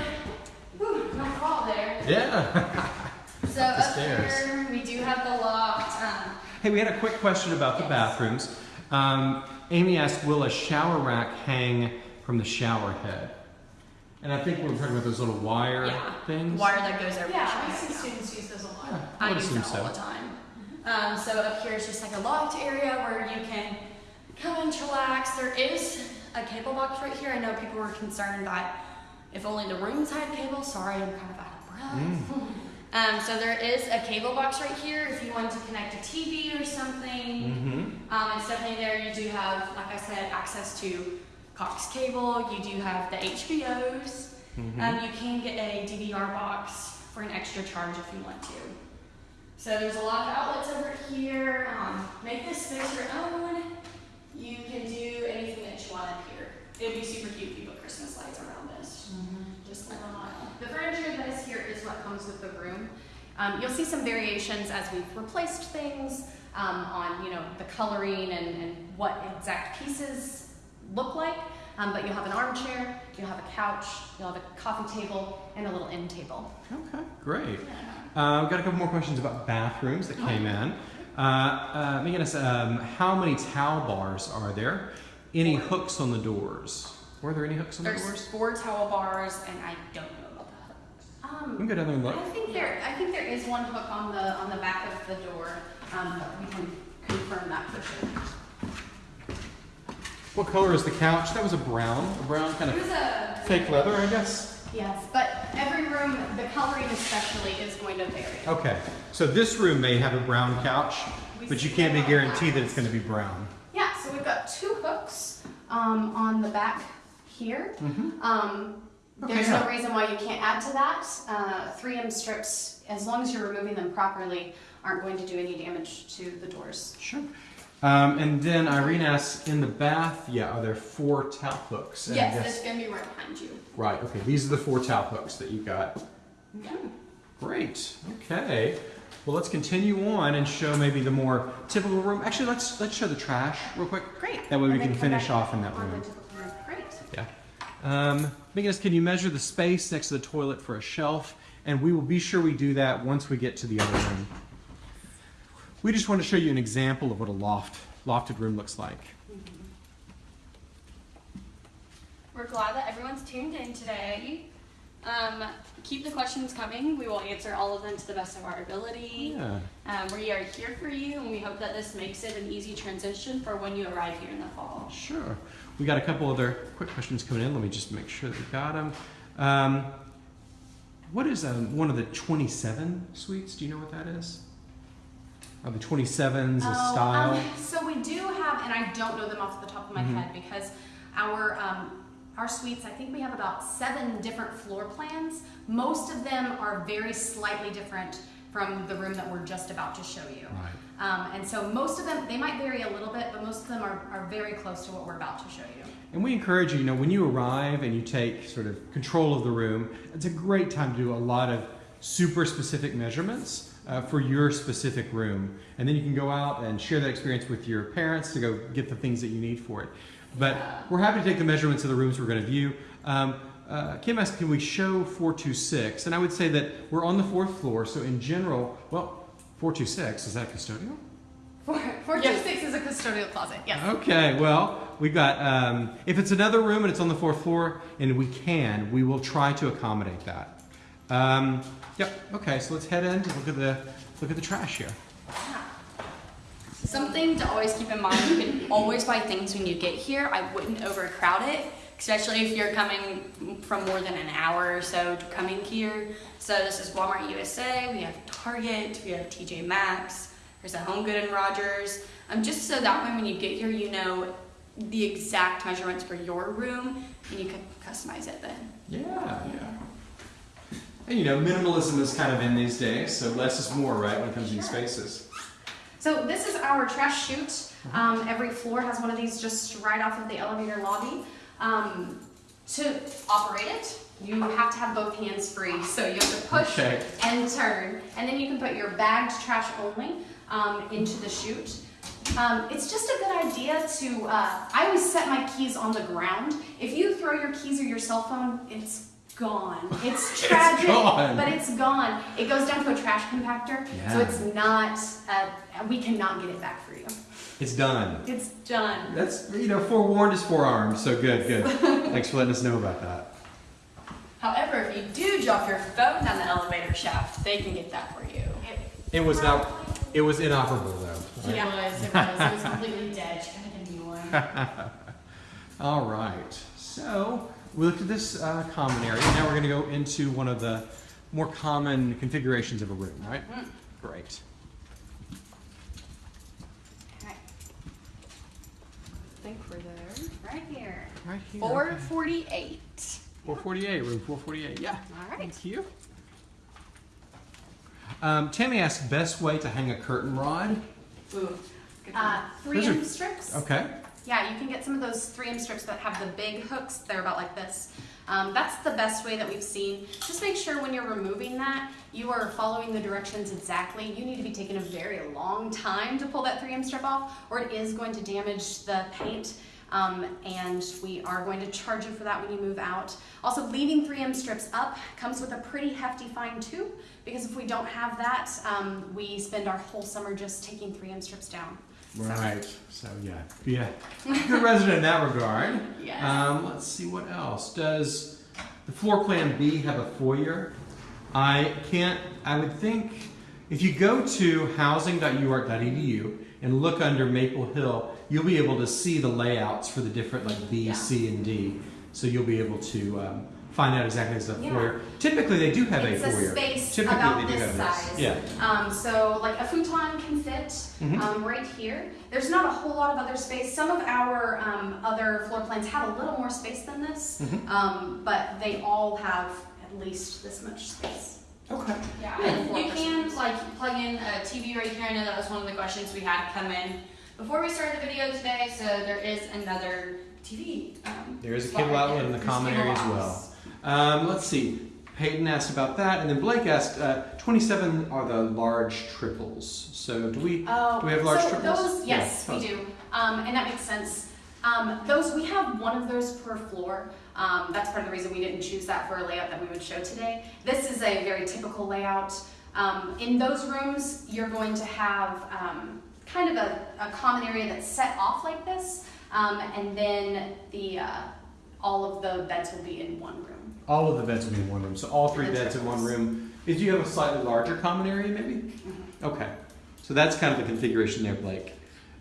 A: whew, no crawl there.
B: Yeah.
A: So
B: the
A: up
B: stairs.
A: here, we do have the loft. Um,
B: hey, we had a quick question about the
A: Yes.
B: bathrooms. Um, Amy asked, "Will a shower rack hang from the shower head?" And I think we we're talking about those little wire
A: Yeah.
B: things.
A: wire that goes over
C: Yeah, I see students use those a lot.
B: Yeah,
A: I
B: would
A: use
B: assume
A: that
B: so.
A: all the time. Um, so up here is just like a loft area where you can come and chillax. There is a cable box right here. I know people were concerned that if only the rooms had cable. Sorry, I'm kind of out of breath.
B: Mm.
A: Um, so there is a cable box right here if you want to connect a TV or something.
B: Mm-hmm.
A: Um, it's definitely there. You do have, like I said, access to Cox cable. You do have the HBOs.
B: Mm-hmm.
A: Um, you can get a DVR box for an extra charge if you want to. So there's a lot of outlets over here. Um, make this space your own. You can do anything that you want up here. It'd be super cute if you put Christmas lights around this. Just like a mile.
C: The furniture that is here is what comes with the room. Um, you'll see some variations as we've replaced things um, on, you know, the coloring and, and what exact pieces look like. Um, but you'll have an armchair, you'll have a couch, you'll have a coffee table, and a little end table.
B: Okay, great. Uh, we've got a couple more questions about bathrooms that came in. Uh, uh, Megan asked, um, how many towel bars are there? Any hooks on the doors? Were there any hooks on the doors?
A: There's
B: doors?
A: four towel bars, and I don't know about the hooks.
B: We
C: Um,
B: can go down there and look.
C: I think there, I think there is one hook on the on the back of the door. Um, but we can confirm that for sure.
B: What color is the couch? That was a brown, a brown kind
C: It
B: of
C: was a
B: fake leather, I guess.
C: Yes, but every room, the coloring especially, is going to vary.
B: Okay, so this room may have a brown couch, but you can't be guaranteed that it's going to be brown.
C: Yeah, so we've got two hooks um, on the back here.
B: Mm-hmm.
C: Um,
B: Okay,
C: there's
B: yeah.
C: no reason why you can't add to that. Uh, 3M strips, as long as you're removing them properly, aren't going to do any damage to the doors.
B: Sure. Um, and then Irene asks, in the bath, yeah, are there four towel hooks? And
A: Yes, it's gonna be right behind you.
B: Right, okay, these are the four towel hooks that you got.
A: Yeah.
B: Great, okay. Well, let's continue on and show maybe the more typical room. Actually, let's let's show the trash real quick.
C: Great.
B: That way we can finish off in that room.
C: room. Great.
B: Yeah. Um, Megan, can you measure the space next to the toilet for a shelf? And we will be sure we do that once we get to the other room. We just want to show you an example of what a loft lofted room looks like.
A: We're glad that everyone's tuned in today. Um, keep the questions coming. We will answer all of them to the best of our ability.
B: Yeah.
A: Um, we are here for you, and we hope that this makes it an easy transition for when you arrive here in the fall.
B: Sure. We got a couple other quick questions coming in. Let me just make sure that we got them. Um, what is um, one of the 27 suites? Do you know what that is? Are the 27s a
C: Oh,
B: style?
C: um, so we do have, and I don't know them off the top of my
B: Mhm.
C: head because our um, our suites, I think we have about seven different floor plans. Most of them are very slightly different from the room that we're just about to show you.
B: Right.
C: Um, and so most of them, they might vary a little bit, but most of them are, are very close to what we're about to show you.
B: And we encourage you, you know, when you arrive and you take sort of control of the room, it's a great time to do a lot of super specific measurements uh, for your specific room. And then you can go out and share that experience with your parents to go get the things that you need for it. But we're happy to take the measurements of the rooms we're going to view. Um, uh, Kim asked, can we show 426? And I would say that we're on the fourth floor, so in general, well, 426, is that custodial?
C: Four, four two six is a custodial closet. Yes.
B: Okay, well, we've got, um, if it's another room and it's on the fourth floor, and we can, we will try to accommodate that. Um, yep, okay, so let's head in, to look at the, look at the trash here.
A: Something to always keep in mind, you can always buy things when you get here. I wouldn't overcrowd it, especially if you're coming from more than an hour or so to coming here. So this is Walmart USA, we have Target, we have TJ Maxx, there's a Home Good and Rogers. Um, just so that way when you get here, you know the exact measurements for your room and you can customize it then.
B: Yeah, yeah. And you know, minimalism is kind of in these days, so less is more, right, when it comes to these spaces.
C: So this is our trash chute. Um, every floor has one of these just right off of the elevator lobby. Um, to operate it, you have to have both hands free. So you have to push
B: Okay.
C: and turn, and then you can put your bagged trash only um, into the chute. Um, it's just a good idea to. Uh, I always set my keys on the ground. If you throw your keys or your cell phone, it's gone. It's tragic,
B: gone.
C: but it's gone. It goes down to a trash compactor, so it's not. Uh, we cannot get it back for you.
B: It's done.
C: It's done.
B: That's, you know, forewarned is forearmed, so good, good. Thanks for letting us know about that.
A: However, if you do drop your phone down the elevator shaft, they can get that for you.
B: It was not, it was inoperable though. right?
A: It was, it was, it was completely dead. She gotta get a new one.
B: All right, so we looked at this uh, common area. Now we're going to go into one of the more common configurations of a room, right? Great.
C: Okay,
A: I think we're there.
C: right here.
B: Right here.
A: Four
B: okay. 448, room 448. Yeah.
C: All right.
B: Thank you. Um, Tammy asked best way to hang a curtain rod.
A: Ooh.
C: Uh, three
B: Those are-
C: strips.
B: Okay.
C: Yeah, you can get some of those 3M strips that have the big hooks. They're about like this. Um, that's the best way that we've seen. Just make sure when you're removing that, you are following the directions exactly. You need to be taking a very long time to pull that 3M strip off, or it is going to damage the paint. Um, and we are going to charge you for that when you move out. Also, leaving 3M strips up comes with a pretty hefty fine too, because if we don't have that, um, we spend our whole summer just taking 3M strips down.
B: Right. So yeah, be a good resident in that regard.
C: Yes.
B: Um, let's see what else. Does the floor plan B have a foyer? I can't. I would think if you go to housing.uark.edu and look under Maple Hill, you'll be able to see the layouts for the different like B,
C: Yeah.
B: C, and D. So you'll be able to um, find out exactly as a
C: Yeah.
B: foyer. Typically, they do have
C: it's
B: a
C: a
B: foyer.
C: space
B: Typically,
C: about
B: they do
C: this
B: have
C: size.
B: this. Yeah.
C: Um, so like a futon can fit
B: Mhm.
C: um, right here. There's not a whole lot of other space. Some of our um, other floor plans have a little more space than this,
B: Mhm.
C: um, but they all have at least this much space.
B: Okay.
A: Yeah,
C: Yeah,
A: and you can like plug in a TV right here. I know that was one of the questions we had come in before we started the video today. So there is another TV. Um,
B: There is a cable outlet in the common area as
A: box.
B: well. Um, let's see. Peyton asked about that, and then Blake asked, uh, 27 are the large triples. So do we
C: Oh,
B: do we have large
C: so
B: triples?
C: Those, yes,
B: Yeah.
C: we do, um, and that makes sense. Um, those we have one of those per floor. Um, that's part of the reason we didn't choose that for a layout that we would show today. This is a very typical layout. Um, in those rooms, you're going to have um, kind of a, a common area that's set off like this, um, and then the uh, all of the beds will be in one room.
B: All of the beds will be in one room, so all three beds in one room. Did you have a slightly larger common area, maybe?
C: Mm-hmm.
B: Okay, so that's kind of the configuration there, Blake.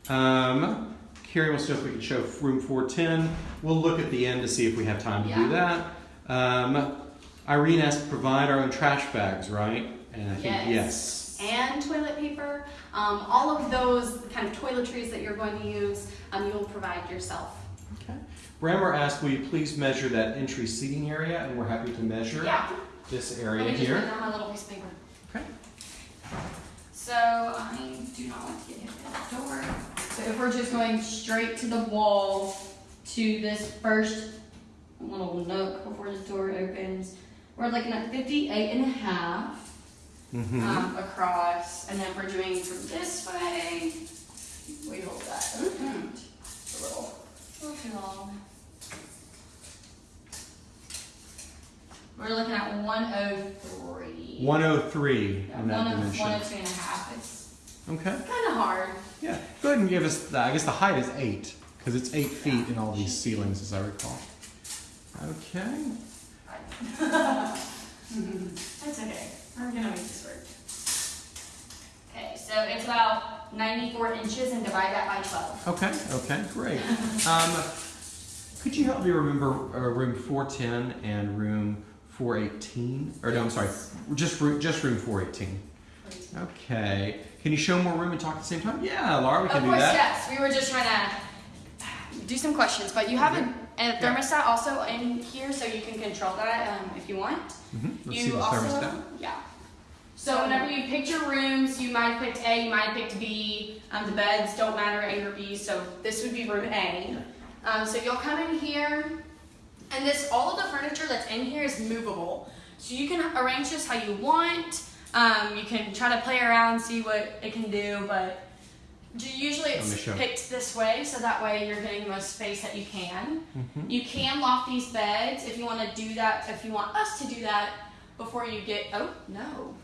B: Um, Carrie wants to know if we can show room 410. We'll look at the end to see if we have time to do that. Um, Irene asked, to provide our own trash bags, right? And I think yes.
C: And toilet paper, um, all of those kind of toiletries that you're going to use, um, you'll provide yourself.
B: Okay. Brammer asked, will you please measure that entry seating area? And we're happy to measure
C: Yeah.
B: this area
A: me just put
B: here.
A: down my little piece of paper.
B: Okay.
A: So I do not want to get hit with that door. So if we're just going straight to the wall to this first little nook before the door opens, we're looking at 58 and a half
B: Mm-hmm.
A: um, across. And then we're doing from this way, we hold that. Mm-hmm. A little, a little too long. We're looking at 103.
B: 103
A: Yeah,
B: in that
A: one
B: dimension.
A: 102 and a half. It's
B: Okay.
A: kind of hard.
B: Yeah. Go ahead and give us, the, I guess the height is 8, because it's 8 feet in all these ceilings, as I recall. Okay.
A: That's okay. We're gonna make this work. Okay, so it's about 94 inches and divide that by 12.
B: Okay, okay, great. Um, could you help me remember uh, room 410 and room 418? Or no, I'm sorry, just room, just room 418. Okay. Can you show more room and talk at the same time? Yeah, Laura, we can
A: Of
B: do
A: course,
B: that.
A: yes. We were just trying to do some questions, but you have a, a
B: Yeah.
A: thermostat also in here, so you can control that um, if you want.
B: Mhm, Let's
A: you
B: see the
A: also,
B: thermostat.
A: yeah. So whenever you picked your rooms, you might have picked A, you might have picked B. Um, the beds don't matter A or B, so this would be room A. Um, so you'll come in here, and this all of the furniture that's in here is movable. So you can arrange this how you want. Um, you can try to play around, see what it can do, but usually it's picked this way, so that way you're getting the most space that you can.
B: Mhm.
A: You can loft these beds if you want to do that. If you want us to do that before you get. Oh no,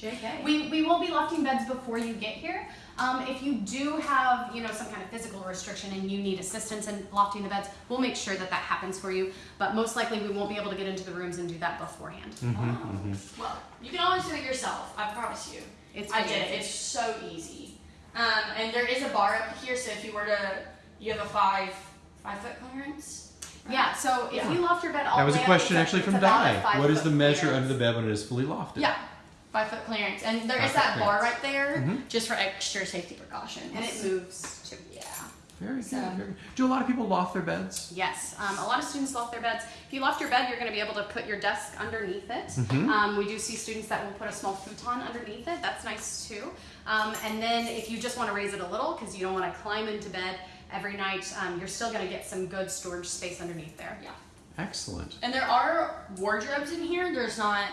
A: JK.
C: We, we will be lofting beds before you get here. Um, if you do have, you know, some kind of physical restriction and you need assistance in lofting the beds, we'll make sure that that happens for you. But most likely we won't be able to get into the rooms and do that beforehand.
B: Mhm,
A: Oh.
B: mhm.
A: Well, you can always do it yourself. I promise you.
C: It's
A: I did It's so easy. Um, and there is a bar up here, so if you were to, you have a five five foot clearance.
C: Yeah, so if
A: Yeah.
C: you loft your bed all
B: That was a
C: way up,
B: question actually from
C: about a
B: Di. What is the measure
C: clearance.
B: under the bed when it is fully lofted?
A: Yeah, five foot clearance, and there is
B: Five foot
A: that bar
B: clearance.
A: right there,
B: Mhm.
A: just for extra safety precautions.
C: And it moves too.
A: Yeah.
B: Very good. Very good. Do a lot of people loft their beds?
C: Yes, um, a lot of students loft their beds. If you loft your bed, you're going to be able to put your desk underneath it.
B: Mhm.
C: Um, we do see students that will put a small futon underneath it. That's nice too. Um, and then if you just want to raise it a little because you don't want to climb into bed every night, um, you're still going to get some good storage space underneath there.
A: Yeah.
B: Excellent.
A: And there are wardrobes in here. There's not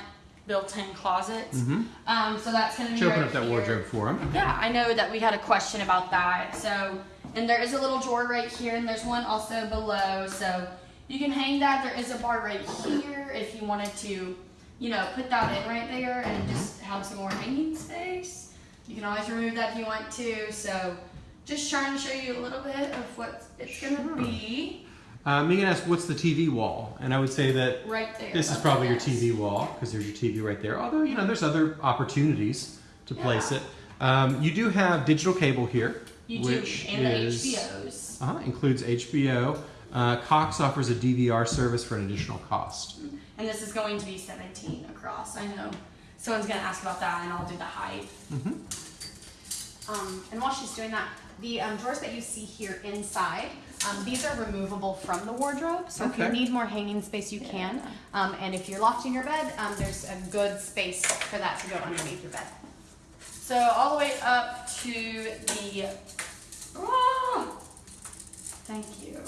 A: built-in closets.
B: Mm-hmm.
A: Um, so that's gonna be
B: Should open
A: right
B: up that
A: here.
B: wardrobe for him.
A: Yeah, I know that we had a question about that. So, and there is a little drawer right here, and there's one also below. So you can hang that. There is a bar right here if you wanted to, you know, put that in right there and just have some more hanging space. You can always remove that if you want to. So, just trying to show you a little bit of what it's gonna
B: Sure.
A: be
B: Uh, Megan asked, "What's the TV wall?" And I would say that
A: right there.
B: this is probably your. TV wall because there's your TV right there. Although you know, there's other opportunities to place it. Um, you do have digital cable here,
A: You
B: which
A: do, and the
B: is
A: HBOs.
B: uh includes HBO. Uh, Cox offers a DVR service for an additional cost.
A: And this is going to be 17 across. I know someone's gonna ask about that, and I'll do the height.
C: Um, and while she's doing that, the um, drawers that you see here inside, um, these are removable from the wardrobe. So if you need more hanging space, you can. Um, and if you're lofting your bed, um, there's a good space for that to go underneath your bed.
A: So all the way up to the. Ah! thank you.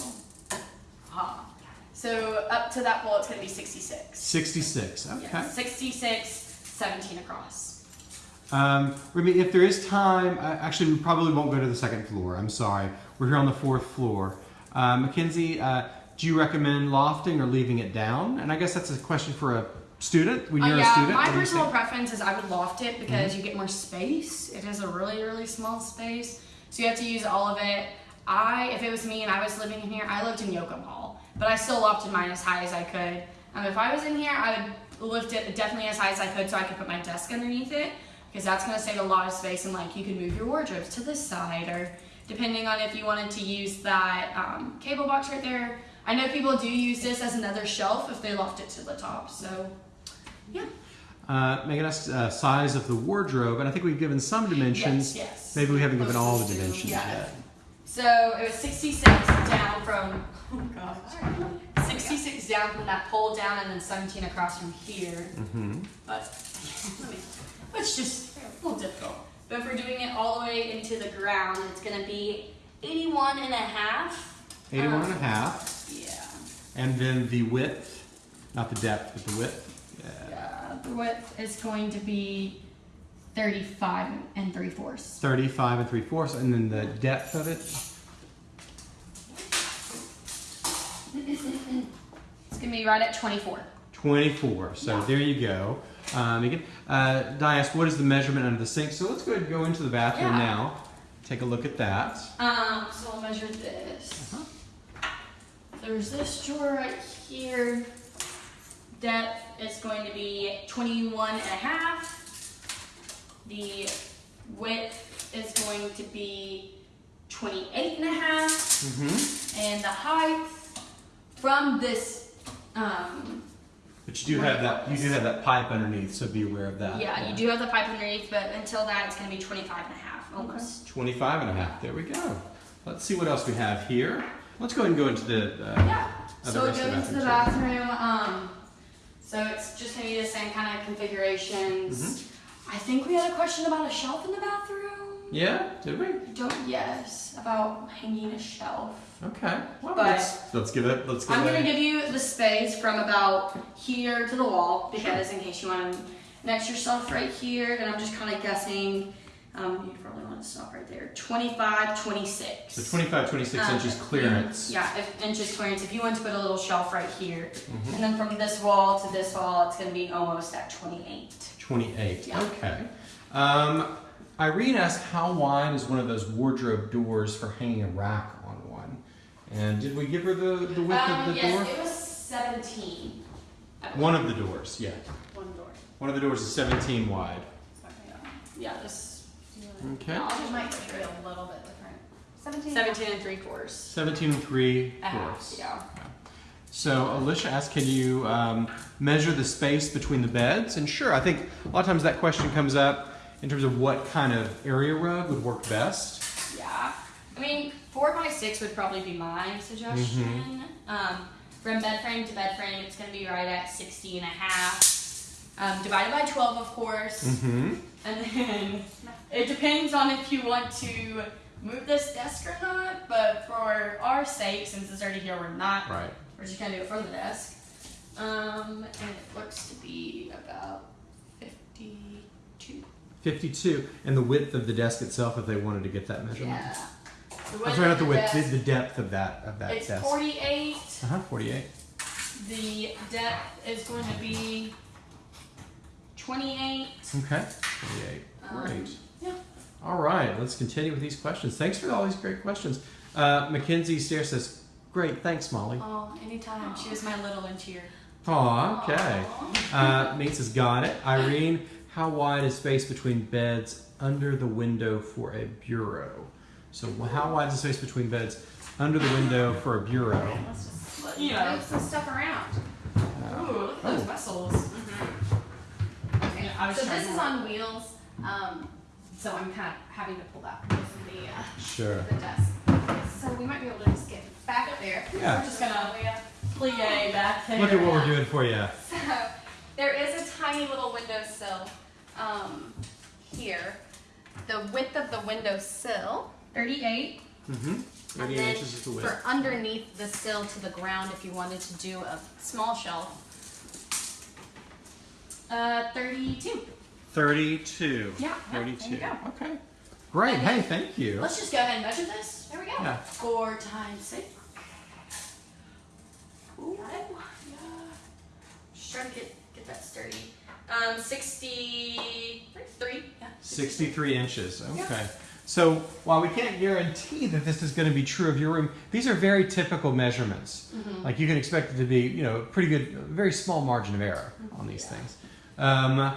A: Ah. So up to that wall, it's gonna be 66.
B: 66. Okay.
A: Yeah, 66, 17 across.
B: Um, Remy, if there is time, uh, actually, we probably won't go to the second floor. I'm sorry. We're here on the fourth floor. Uh, Mackenzie, uh, do you recommend lofting or leaving it down? And I guess that's a question for a student when
A: Uh,
B: you're
A: yeah,
B: a student.
A: my
B: What do you
A: personal preference is I would loft it because you get more space. It is a really, really small space, so you have to use all of it. I, if it was me and I was living in here, I lived in Yocum Hall. but I still lofted mine as high as I could. Um, if I was in here, I would lift it definitely as high as I could so I could put my desk underneath it because that's going to save a lot of space and like you can move your wardrobes to this side or depending on if you wanted to use that um, cable box right there. I know people do use this as another shelf if they loft it to the top. So, yeah.
B: Uh, Megan asked uh, size of the wardrobe, and I think we've given some dimensions.
A: Yes, yes.
B: Maybe we haven't given all the dimensions
A: yeah.
B: yet.
A: So it was 66 down from, oh gosh, 66 down from that pole down and then 17 across from here.
B: Mm-hmm.
A: But let me, it's just a little difficult. But if we're doing it all the way into the ground, it's gonna be 81 and a half.
B: 81 and a
A: Um,
B: half.
A: Yeah.
B: And then the width, not the depth, but the width. Yeah.
A: Yeah, the width is going to be 35 and 3 fourths.
B: 35 and 3 fourths, and then the depth of it.
A: It's gonna be right at 24.
B: 24. So
A: Yeah.
B: there you go. Um, again, uh, Di asked, what is the measurement under the sink? So let's go ahead and go into the bathroom
A: Yeah.
B: now. Take a look at that.
A: Um, so I'll measure this.
B: Uh-huh.
A: There's this drawer right here. Depth is going to be 21 and a half. The width is going to be 28 and a half.
B: Mm-hmm.
A: And the height from this, um,
B: But you do have that. You do have that pipe underneath, so be aware of that.
A: yeah, you do have the pipe underneath, but until that, it's going to be 25 and a half, almost.
B: 25 and a half. There we go. Let's see what else we have here. Let's go ahead and go into the. Uh,
A: Yeah. So we go into the
B: bathroom.
A: Um, so it's just gonna be the same kind of configurations.
B: Mm-hmm.
A: I think we had a question about a shelf in the bathroom.
B: Yeah. Did we?
A: Don't yes about hanging a shelf.
B: Okay. Well,
A: But-
B: let's, let's give it. Let's give
A: I'm
B: it.
A: gonna give you the space from about here to the wall because in case you want an extra shelf right here, and I'm just kind of guessing. Um, you probably want to stop right there. 25, 26.
B: So 25, 26
A: Um,
B: inches clearance.
A: Yeah, if, inches clearance. If you want to put a little shelf right here,
B: Mhm.
A: and then from this wall to this wall, it's going to be almost at 28.
B: 28.
A: Yeah.
B: Okay. Um, Irene asked how wide is one of those wardrobe doors for hanging a rack on one? And did we give her the, the width
A: um,
B: of the
A: yes,
B: door?
A: it was 17.
B: One of the doors, yeah.
A: One door.
B: One of the doors is 17 wide.
A: Yeah, yeah this.
B: Okay.
A: Yeah, I'll just
C: might
A: make
C: be a little bit different. Seventeen.
A: 17 and 3 quarters.
B: 17 and 3
A: A half,
B: fourths.
A: yeah.
B: So Alicia asked, can you um, measure the space between the beds? And sure, I think a lot of times that question comes up in terms of what kind of area rug would work best.
A: Yeah. I mean, 4 by 6 would probably be my suggestion. Um, from bed frame to bed frame, it's going to be right at 60 and a half. Um, divided by 12, of course.
B: Mm-hmm.
A: And then it depends on if you want to move this desk or not. But for our sake, since it's already here, we're not.
B: Right.
A: We're just gonna do it from the desk. Um, and it looks to be about 52.
B: 52. And the width of the desk itself, if they wanted to get that measurement.
A: Yeah. The
B: I'm sorry, not the width,
A: desk,
B: the, the depth of that of that
A: It's
B: desk.
A: 48.
B: Uh-huh, 48.
A: The depth is going to be 28.
B: Okay. 48.
A: Um,
B: Great.
A: yeah.
B: All right, let's continue with these questions. Thanks for all these great questions. Uh, Mackenzie Stair says, great, thanks, Molly.
A: Oh, anytime. She was my little inch here.
B: Aw, okay. Uh, Nate says, got it. Irene, how wide is space between beds under the window for a bureau? So, how wide is the space between beds under the window for a bureau?
C: Let's just let,
A: Yeah.
C: move some stuff around.
B: Uh,
A: Ooh, look at those
B: Oh.
A: vessels.
C: Okay.
A: I was
C: So this
A: to-
C: is on wheels. Um, so I'm kind of having to pull that from the uh,
B: sure.
C: the desk. So we might be able to just get back there.
B: Yeah.
A: We're just gonna plie back there.
B: Look at what we're doing for you.
C: So there is a tiny little windowsill um, here. The width of the windowsill,
A: 38.
B: Mm-hmm. 38 inches is the width.
C: for underneath the sill to the ground, if you wanted to do a small shelf,
A: Uh, 32.
B: 32.
A: Yeah, yeah,
B: 32.
A: there you go.
B: Okay. Great.
A: And
B: Hey, thank you.
A: Let's just go ahead and measure this.
C: there we go.
B: Yeah.
A: Four times six. Ooh, yeah. Just trying get, get sturdy. Um, 63. Yeah.
B: 63 inches. Okay. So while we can't guarantee that this is going to be true of your room, these are very typical measurements. Like you can expect it to be, you know, pretty good, very small margin of error on these things. Um,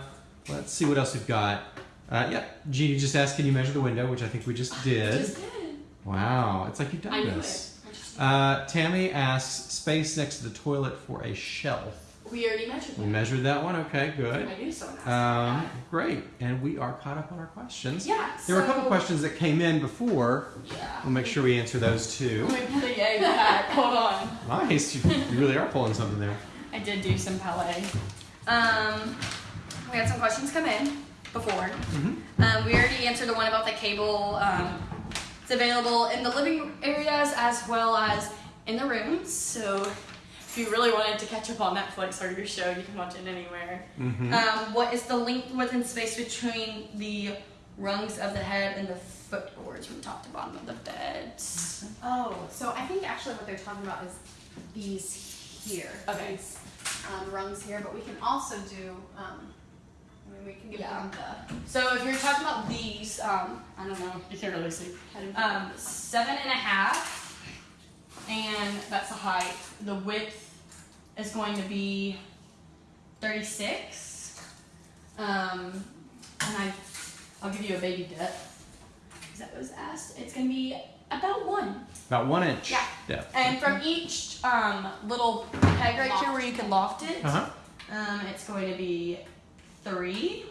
B: let's see what else we've got. Uh, yeah, Jeannie just asked, can you measure the window, which I think we just did.
A: Just did.
B: Wow, it's like you've done
A: I knew
B: this.
A: it. I just-
B: Uh, Tammy asks, space next to the toilet for a shelf.
A: We already measured
B: We
A: that.
B: measured that one. Okay, good.
A: I knew someone asked
B: Um, great, and we are caught up on our questions.
A: Yeah.
B: There were a couple questions that came in before.
A: Yeah.
B: We'll make sure we answer those too.
A: Let me pull the egg back. Hold on.
B: Nice, you, you really are pulling something there.
A: I did do some ballet. Um, we had some questions come in before. Um, we already answered the one about the cable. Um, it's available in the living areas as well as in the rooms. So if you really wanted to catch up on Netflix or your show, you can watch it anywhere. Um, what is the length within space between the rungs of the head and the footboards from top to bottom of the bed?
C: Oh, so I think actually what they're talking about is these here.
A: Okay.
C: These um, rungs here, but we can also do. Um, I mean, we can give
A: Yeah.
C: them the.
A: So if you're talking about these, um, I don't know, you can't really see. Um, seven and a half, and that's the height. The width is going to be 36. Um, and I, I'll give you a baby depth. Is that what was asked. It's going to be about one.
B: About one inch
A: Yeah.
B: depth.
A: And from each um, little peg right here where you can loft it,
B: Uh huh.
A: um, it's going to be three.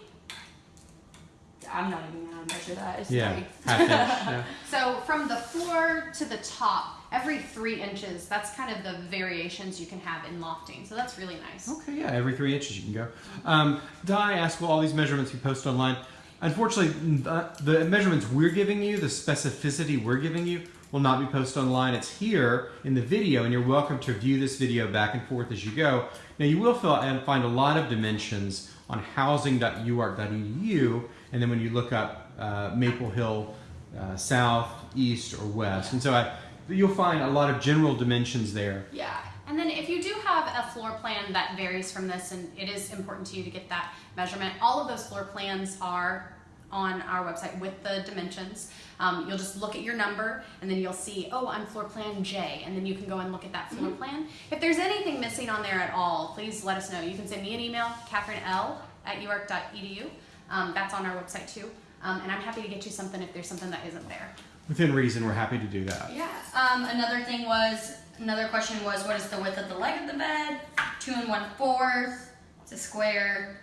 A: I'm not even gonna measure that. It's
B: Yeah,
A: three.
B: half inch. Yeah.
C: So from the floor to the top, every three inches. That's kind of the variations you can have in lofting. So that's really nice.
B: Okay, yeah, every three inches you can go. Um, Di asked, will all these measurements be posted online? Unfortunately, the, measurements we're giving you, the specificity we're giving you, will not be posted online. It's here in the video, and you're welcome to view this video back and forth as you go. Now, you will find a lot of dimensions on housing.uark.edu, and then when you look up uh, Maple Hill uh, South, East, or West. And so I, you'll find a lot of general dimensions there.
C: Yeah. And then if you do have a floor plan that varies from this and it is important to you to get that measurement, all of those floor plans are on our website with the dimensions. Um, you'll just look at your number and then you'll see, oh, I'm floor plan J, and then you can go and look at that floor plan. If there's anything missing on there at all, please let us know. You can send me an email, Catherine L at uark.edu. Um, that's on our website too. Um, and I'm happy to get you something if there's something that isn't there.
B: Within reason, we're happy to do that.
A: Yeah. Um, another thing was another question was what is the width of the leg of the bed? Two and one fourth. It's a square,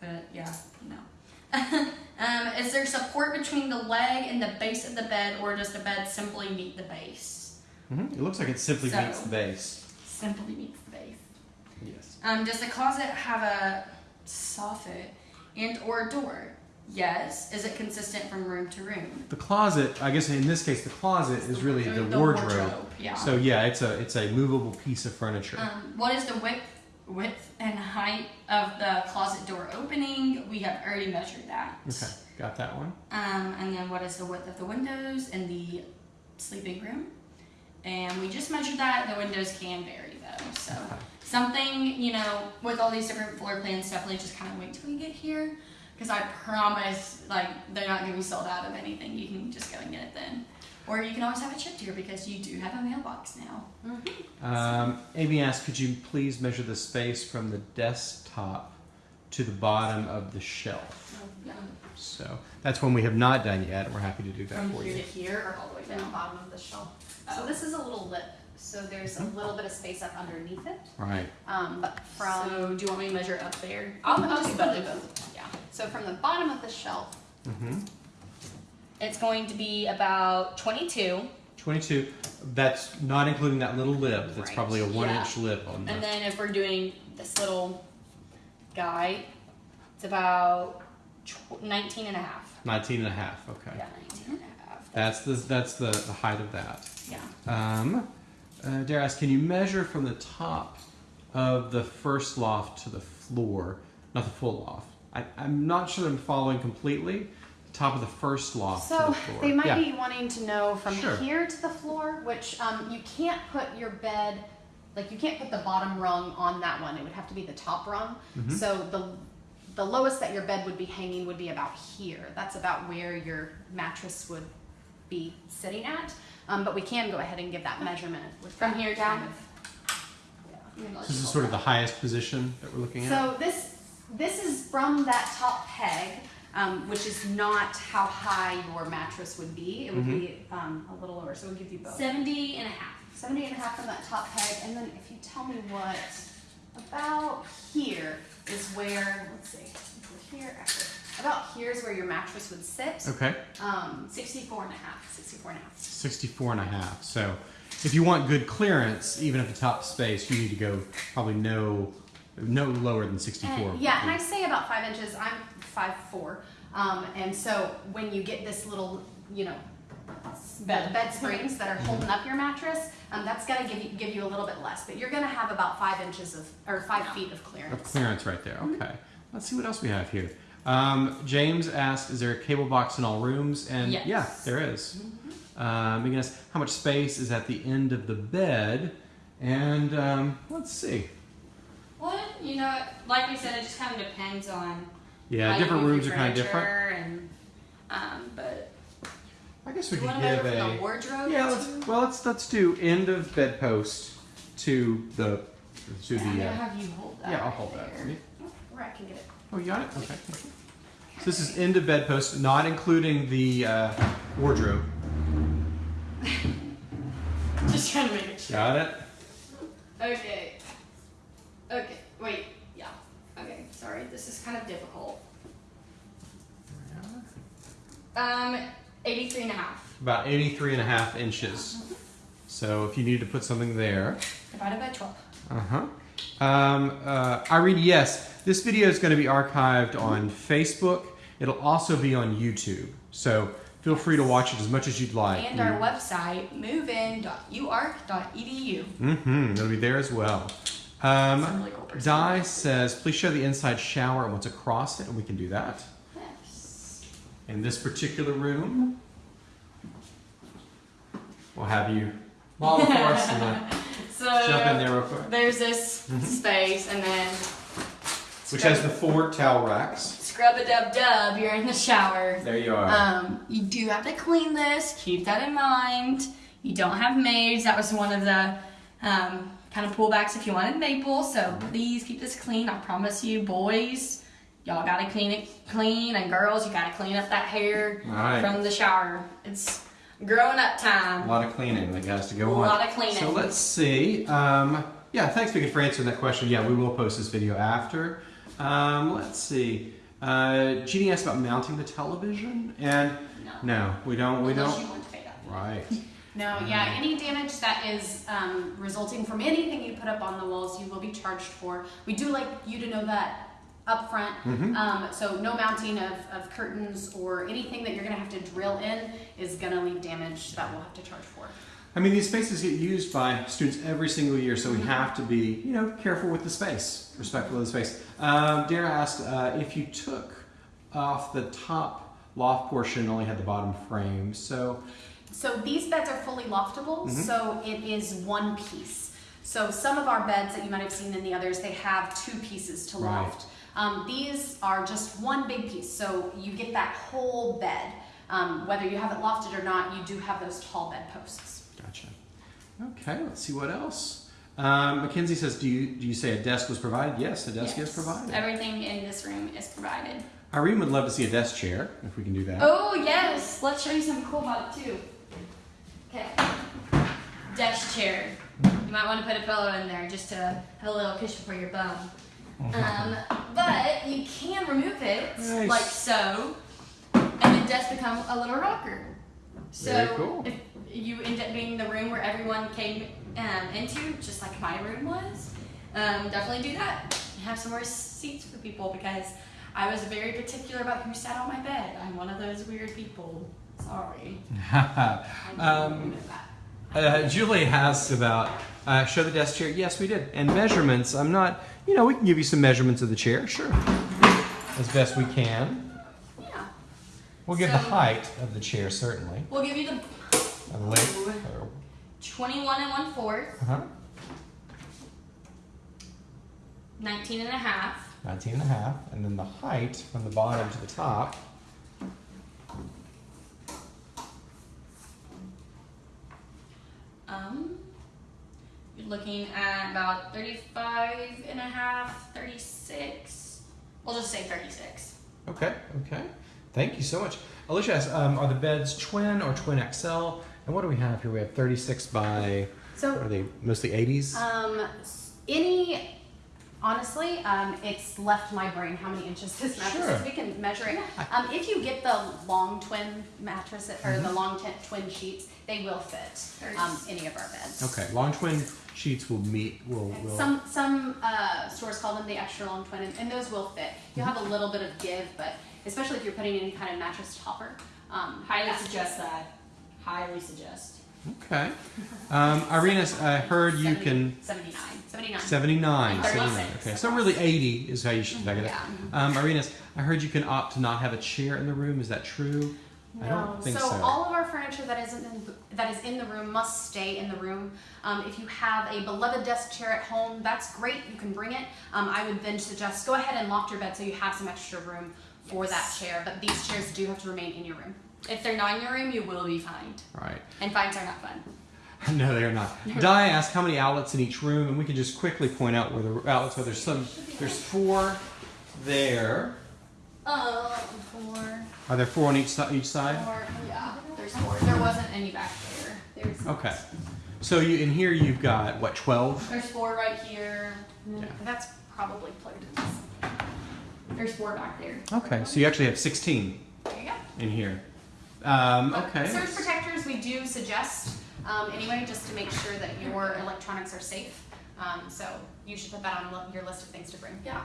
A: but yeah, no. um, is there support between the leg and the base of the bed, or does the bed simply meet the base?
B: hmm It looks like it simply
A: So-
B: meets the base.
A: Simply meets the base.
B: Yes.
A: Um, does the closet have a soffit and or door? Yes. Is it consistent from room to room?
B: The closet, I guess in this case, the closet is really the,
A: The
B: wardrobe.
A: wardrobe, yeah.
B: So yeah, it's a it's a movable piece of furniture.
A: Um, what is the width, width and height of the closet door opening? We have already measured that.
B: okay, got that one.
A: Um, and then what is the width of the windows in the sleeping room? And we just measured that. The windows can vary though. So something, you know, with all these different floor plans, definitely just kind of wait till we get here. Because I promise, like, they're not going to be sold out of anything. You can just go and get it then. Or you can always have it shipped here because you do have a mailbox now.
B: Um, Amy asked, could you please measure the space from the desktop to the bottom of the shelf? So that's one we have not done yet, and we're happy to do that
A: From
B: for
A: here
B: you.
A: to here or all the way
C: From the bottom of the shelf. So
A: Oh.
C: this is a little lip. So there's a little bit of space up underneath it.
B: Right.
C: Um, but from
A: So do you want me to measure up there?
C: I'll,
A: I'll
C: I'll
A: just
C: just
A: both.
C: do both. Yeah. So from the bottom of the shelf,
B: Mm-hmm.
A: It's going to be about 22.
B: 22. That's not including that little lip. That's
C: Right.
B: probably a one
A: Yeah.
B: inch lip on
A: And then if we're doing this little guy, it's about tw- 19 and a half.
B: 19 and a half. Okay.
A: Yeah, 19 and a half.
B: That's the that's the, the height of that.
A: Yeah.
B: Um, uh, Dare asked, can you measure from the top of the first loft to the floor, not the full loft? I, I'm not sure I'm following completely. The top of the first loft to
C: So
B: the floor.
C: they might
B: yeah.
C: be wanting to know from
B: Sure.
C: here to the floor, which um, you can't put your bed, like you can't put the bottom rung on that one. It would have to be the top rung.
B: Mm-hmm.
C: So the the lowest that your bed would be hanging would be about here. That's about where your mattress would be sitting at. Um, but we can go ahead and give that measurement with
A: From
C: that
A: here
C: kind
A: down?
C: of-
A: I'm gonna let
B: This is
A: hold
B: sort of the highest position that we're looking at.
C: So this this is from that top peg, um, which is not how high your mattress would be. It would be um, a little lower, so we'll give you both.
A: 70 and a half.
C: 70 and a half from that top peg, and then if you tell me what about here is where let's see, if here actually, about here is where your mattress would sit.
B: Okay,
C: Um, 64 and a half, 64 and a half.
B: 64 and a half. So if you want good clearance, even at the top space, you need to go probably no, no lower than 64.
C: And, yeah, and I say about five inches. I'm five four, um, and so when you get this little, you know, bed, bed springs that are holding up your mattress, um, that's gonna give you give you a little bit less. But you're gonna have about five inches of or five feet of clearance.
B: Of
C: clearance.
B: clearance right there. Okay. Let's see what else we have here. Um, James asked, "Is there a cable box in all rooms?" And
A: Yes.
B: yeah, there is. Um, Megan asked, "How much space is at the end of the bed?" And um, let's see.
A: Well, you know, like we said, it just kind of depends on
B: Yeah, different rooms are kind of different.
A: And, um, but
B: I guess we
A: you
B: could give a
A: the wardrobe
B: yeah. Let's well let's let's do end of bedpost to the to
A: Yeah, I'm gonna
B: uh,
A: have you hold that.
B: Yeah, I'll hold that.
A: there.
B: for you.
C: Where I can get it.
B: Oh, you got it. Okay. So this is of bedpost, not including the uh, wardrobe.
A: Just trying to make it sure.
B: Got it.
A: Okay. Okay. Wait. Yeah. Okay. Sorry. This is kind of difficult. Um, 83 and a half.
B: About 83 and a half inches. So if you need to put something there.
A: Divided by 12.
B: Uh-huh. Um, uh, Irene, yes, this video is going to be archived on Facebook. It'll also be on YouTube. So feel free to watch it as much as you'd like.
A: And our website, movein.uark.edu.
B: Mm-hmm. It'll be there as well. Um,
A: really cool.
B: Di says, please show the inside shower and what's across it, and we can do that.
A: Yes.
B: In this particular room, we'll have you model for us and uh,
A: So
B: jump in there real quick.
A: there's this space, and then
B: Which has the four towel racks.
A: Scrub a dub dub. You're in the shower.
B: There you are.
A: Um, you do have to clean this. Keep that in mind. You don't have maids. That was one of the um, kind of pullbacks if you wanted maple. So please keep this clean. I promise you, boys, y'all gotta clean it clean, and girls, you gotta clean up that hair
B: right.
A: from the shower. It's growing up time.
B: A lot of cleaning that has to go on.
A: A
B: on.
A: lot of cleaning.
B: So let's see. Um, yeah, thanks, Vicky, for answering that question. Yeah, we will post this video after. Um, let's see. Uh, Jeannie asked about mounting the television, and
A: No.
B: no, we don't. We
A: Unless
B: don't.
A: you want to pay that.
B: Right.
C: No, yeah, any damage that is um, resulting from anything you put up on the walls, you will be charged for. We do like you to know that up front.
B: Mm-hmm.
C: Um, so no mounting of, of curtains or anything that you're gonna have to drill in is gonna leave damage that we'll have to charge for.
B: I mean, these spaces get used by students every single year, so we have to be, you know, careful with the space, respectful of the space. Um, Dara asked uh, if you took off the top loft portion, and only had the bottom frame. So,
C: So these beds are fully loftable,
B: Mm-hmm.
C: so it is one piece. So some of our beds that you might have seen in the others, they have two pieces to
B: Right.
C: loft. Um, these are just one big piece, so you get that whole bed. Um, whether you have it lofted or not, you do have those tall bed posts.
B: Gotcha. Okay, let's see what else. Um, Mackenzie says, do you do you say a desk was provided? Yes, a desk is provided.
A: Everything in this room is provided.
B: Irene would love to see a desk chair if we can do that.
A: Oh yes, let's show you something cool about it too. Okay, desk chair. You might want to put a pillow in there just to have a little cushion for your bum. Um, but you can remove it
B: Nice.
A: like so, and the desk become a little rocker. So
B: Very cool.
A: if you end up being the room where everyone came um, into, just like my room was, um, definitely do that. Have some more seats for people because I was very particular about who sat on my bed. I'm one of those weird people. Sorry.
B: Um. Uh, Julie asked about uh, show the desk chair. Yes, we did. And measurements. I'm not. You know, we can give you some measurements of the chair. Sure, as best we can.
A: Yeah.
B: We'll give the height of the chair certainly.
A: We'll give you the
B: Length.
A: 21 and one fourth.
B: Uh-huh.
A: 19 and a half.
B: 19 and a half. And then the height from the bottom to the top.
A: Um, you're looking at about 35 and a half, 36. We'll just say 36.
B: Okay, okay. Thank you so much. Alicia asks, um, are the beds twin or twin XL? And what do we have here? We have 36 by,
C: So
B: what are they, mostly 80s?
C: Um, any, honestly, um, it's left my brain how many inches this mattress
B: Sure.
C: is. We can measure it. Um, if you get the long twin mattress or
B: Mm-hmm.
C: the long twin sheets, they will fit um, any of our beds.
B: Okay, long twin sheets will meet, will, will.
C: Some some uh, stores call them the extra long twin, and, and those will fit. You'll have a little bit of give, but especially if you're putting any kind of mattress topper. Um,
A: Highly suggest that. Highly suggest.
B: Okay. Um, Irina, I heard you
C: 70
B: can,
C: 79. 79.
B: 79, 79. Okay, so really 80 is how you should think of it.
C: Yeah.
B: Um, Irina, I heard you can opt to not have a chair in the room. Is that true? I don't think
C: so,
B: so.
C: all of our furniture that isn't in, that is in the room must stay in the room. Um, if you have a beloved desk chair at home, that's great. You can bring it. Um, I would then suggest go ahead and loft your bed so you have some extra room for that chair. But these chairs do have to remain in your room.
A: If they're not in your room, you will be fined.
B: Right.
A: And fines are not fun.
B: No, they are not. Di asked how many outlets in each room, and we can just quickly point out where the outlets are. There's some. There's four there.
A: Uh, four.
B: Are there four on each side? Each side?
A: Four. Yeah, there's four. There wasn't any back there. There's
B: Okay. So you in here you've got what? Twelve.
A: There's four right here.
B: Yeah.
C: That's probably plugged in.
A: There's four back there.
B: Okay. So you actually have sixteen
C: There you go.
B: in here. Um,
C: But
B: okay.
C: Surge protectors we do suggest um, anyway, just to make sure that your electronics are safe. Um, so you should put that on your list of things to bring.
A: Yeah.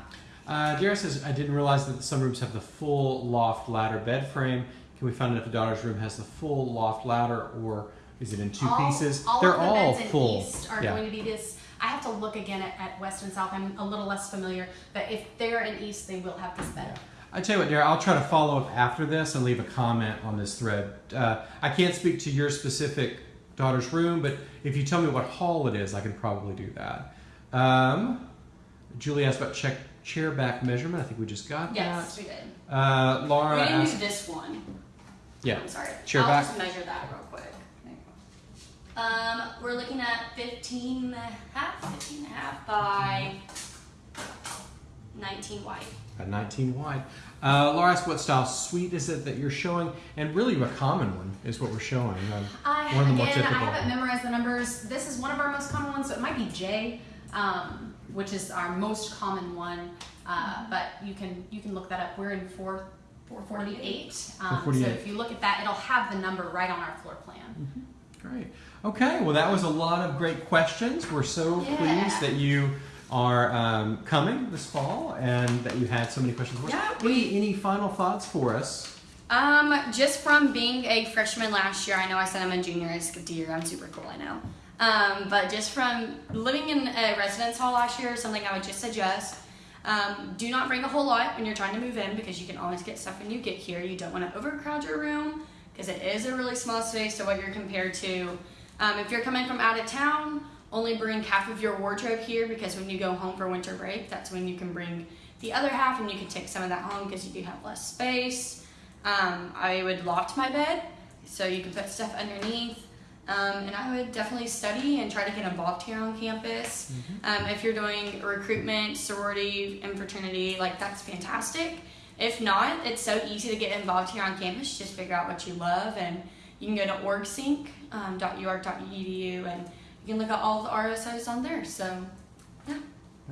B: Uh, Dara says, I didn't realize that some rooms have the full loft ladder bed frame. Can we find out if the daughter's room has the full loft ladder or is it in two
C: all,
B: pieces?
C: All
B: They're
C: of the
B: all
C: beds in
B: full.
C: East are
B: yeah.
C: going to be this. I have to look again at, at West and South. I'm a little less familiar, but if they're in East, they will have this bed.
B: I tell you what, Dara, I'll try to follow up after this and leave a comment on this thread. Uh, I can't speak to your specific daughter's room, but if you tell me what hall it is, I can probably do that. Um, Julie asked about check chair back measurement. I think we just got
A: Yes, we did.
B: Uh, Laura
A: we didn't
B: asked,
A: do this one.
B: yeah,
A: I'm sorry.
B: Chair
A: I'll
B: back.
A: just measure that real quick. Um, we're looking at 15 and a half, 15 and a half by 19 wide.
B: A 19 wide. Uh, Laura asked what style suite is it that you're showing, and really a common one is what we're showing. Uh,
C: I,
B: One of the more
C: again, I
B: typical.
C: haven't memorized the numbers. This is one of our most common ones, so it might be J, um, which is our most common one. Uh, but you can you can look that up. We're in four. 448. Um,
B: 448.
C: So if you look at that, it'll have the number right on our floor plan.
B: Great. Okay, well, that was a lot of great questions. We're so
C: Yeah.
B: pleased that you are um, coming this fall and that you had so many questions for us.
A: Yeah,
B: Any, any final thoughts for us?
A: Um, just from being a freshman last year, I know I said I'm a junior. I skipped a year. I'm super cool, I know. Um, but just from living in a residence hall last year, something I would just suggest. Um, do not bring a whole lot when you're trying to move in because you can always get stuff when you get here. You don't want to overcrowd your room because it is a really small space to what you're compared to. Um, if you're coming from out of town, only bring half of your wardrobe here because when you go home for winter break, that's when you can bring the other half and you can take some of that home because you do have less space. Um, I would loft my bed so you can put stuff underneath. Um, and I would definitely study and try to get involved here on campus. Um, if you're doing recruitment, sorority, and fraternity, like that's fantastic. If not, it's so easy to get involved here on campus. Just figure out what you love, and you can go to orgsync.uark.edu and you can look at all the RSOs on there. So, yeah.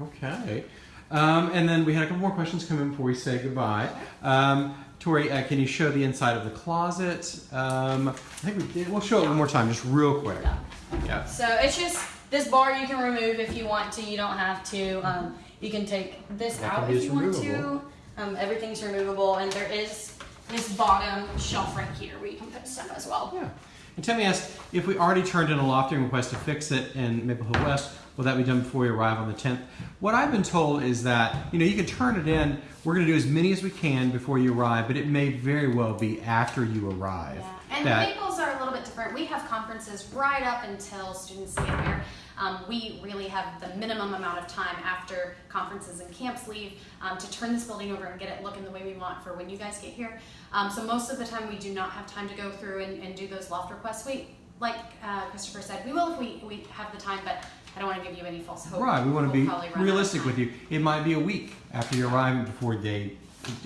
B: Okay. Um, and then we had a couple more questions come in before we say goodbye. Um, Tori, uh, can you show the inside of the closet? Um, I think we did. We'll show it one more time, just real quick.
A: Yeah.
B: Yeah.
A: So it's just this bar you can remove if you want to. You don't have to. Um, you can take this
B: That
A: out if you want
B: removable.
A: to. Um, everything's removable, and there is this bottom shelf right here where you can put stuff as well.
B: Yeah. And Tammy asked if we already turned in a lofting request to fix it in Maple Hill West, will that be done before we arrive on the 10th? What I've been told is that, you know, you can turn it in. We're going to do as many as we can before you arrive, but it may very well be after you arrive.
C: Yeah. And
B: that,
C: Maples are a little bit different. We have conferences right up until students get here. Um, we really have the minimum amount of time after conferences and camps leave um, to turn this building over and get it looking the way we want for when you guys get here. Um, so most of the time we do not have time to go through and, and do those loft requests. We, like uh, Christopher said, we will if we, we have the time, but I don't want to give you any false hope.
B: Right, we want to
C: We'll
B: be
C: probably run out of
B: realistic with you. It might be a week after you arrive before they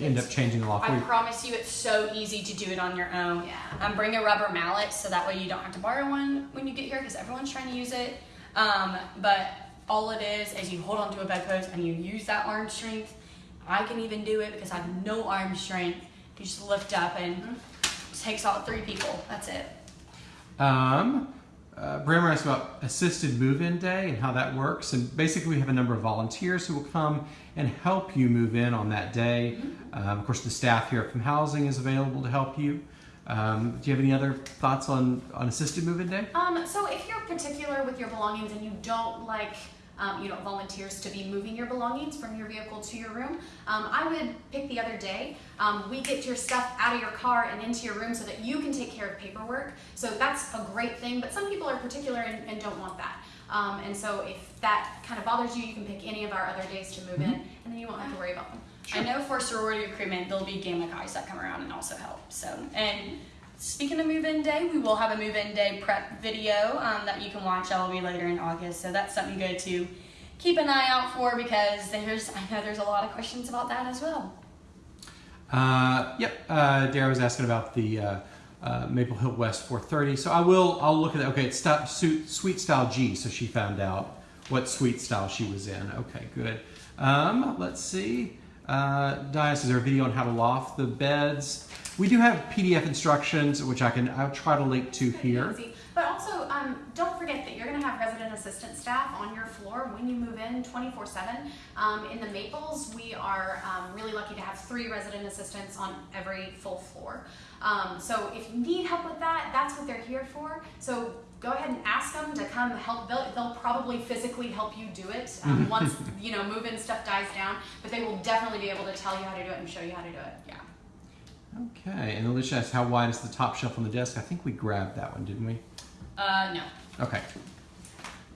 B: end up changing the law for
A: I promise you, it's so easy to do it on your own.
C: Yeah.
A: Um, bring a rubber mallet so that way you don't have to borrow one when you get here because everyone's trying to use it. Um, but all it is is you hold onto a bedpost and you use that arm strength. I can even do it because I have no arm strength. You just lift up and it takes out three people. That's it.
B: Um, uh, Brammer asked about assisted move-in day and how that works. And basically, we have a number of volunteers who will come and help you move in on that day. Um, of course, the staff here from housing is available to help you. Um, do you have any other thoughts on, on assisted move-in day?
C: Um, so if you're particular with your belongings and you don't like, um, you know, volunteers to be moving your belongings from your vehicle to your room, um, I would pick the other day. Um, we get your stuff out of your car and into your room so that you can take care of paperwork. So that's a great thing, but some people are particular and, and don't want that. Um, and so if that kind of bothers you, you can pick any of our other days to move in, and then you won't have to worry about them.
A: I know for sorority recruitment, there'll be gamma guys that come around and also help. So, and speaking of move-in day, we will have a move-in day prep video um, that you can watch. That will be later in August. So that's something good to keep an eye out for because there's I know there's a lot of questions about that as well.
B: Uh, yep. Uh, Dara was asking about the uh, uh, Maple Hill West 430. So I will. I'll look at that. Okay, it's sta- suit, Suite Style G. So she found out what Suite Style she was in. Okay, good. Um, let's see. Uh, Dias, is there a video on how to loft the beds? We do have PDF instructions, which I can. I'll try to link to here.
C: But also, um, don't forget that you're going to have resident assistant staff on your floor when you move in 24 7. Um, in the Maples, we are um, really lucky to have three resident assistants on every full floor. Um, so if you need help with that, that's what they're here for. So go ahead and ask them to come help. They'll, they'll probably physically help you do it um, once you know move-in stuff dies down. But they will definitely be able to tell you how to do it and show you how to do it.
A: Yeah.
B: Okay, and Alicia asked how wide is the top shelf on the desk? I think we grabbed that one, didn't we?
A: Uh, no,
B: Okay,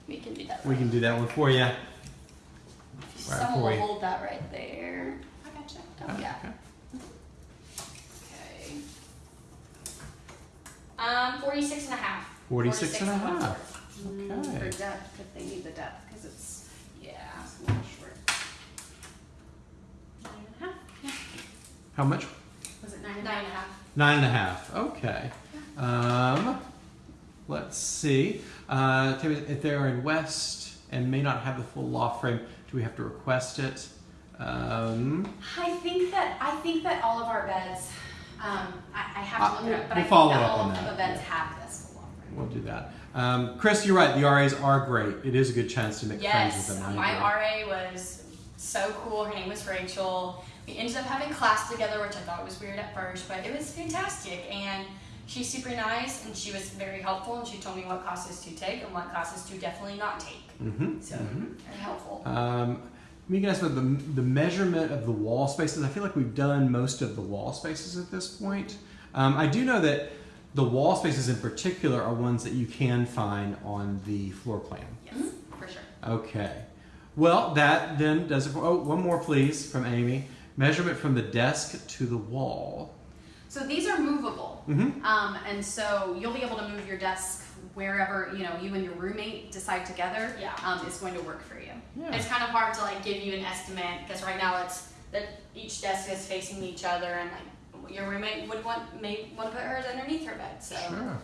A: we can do that.
B: we can do that one for you. Right
A: Someone
B: for
A: will
B: you.
A: hold that right there.
C: I gotcha.
A: Oh, yeah.
B: Okay.
A: Okay. Um, 46 and a half.
B: 46 and a half. Okay.
C: For depth, if they need the depth, because it's
A: Yeah.
C: it's a little short. Nine and a half? Yeah.
B: How much?
C: Was it nine and a
A: Nine
C: half?
A: and a half.
B: Nine and a half. Okay. Um, let's see. Uh, if they're in West and may not have the full law frame, do we have to request it? Um,
C: I think that I think that all of our beds. Um, I, I have to
B: Uh,
C: look it up, but
B: we'll
C: I
B: follow
C: think that all of the beds
B: yeah.
C: have full
B: we'll do that. Um, Chris, you're right. The RAs are great. It is a good chance to make friends
A: Yes,
B: with them. I
A: my. RA was so cool. Her name was Rachel. We ended up having class together, which I thought was weird at first, but it was fantastic. And she's super nice, and she was very helpful. And she told me what classes to take and what classes to definitely not take.
B: Mhm,
A: So
B: mhm.
A: very helpful.
B: Um, Megan asked about the, the measurement of the wall spaces. I feel like we've done most of the wall spaces at this point. Um, I do know that the wall spaces in particular are ones that you can find on the floor plan.
A: yes, for sure.
B: Okay. Well, that then does it for. Oh, one more, please, from Amy. Measurement from the desk to the wall.
C: So these are movable,
B: Mm-hmm.
C: um, and so you'll be able to move your desk wherever you know you and your roommate decide together.
A: Yeah.
C: Um, is going to work for you.
B: Yeah.
A: It's kind of hard to like give you an estimate because right now it's that each desk is facing each other and like your roommate would want may want to put hers underneath her bed. So
B: Sure.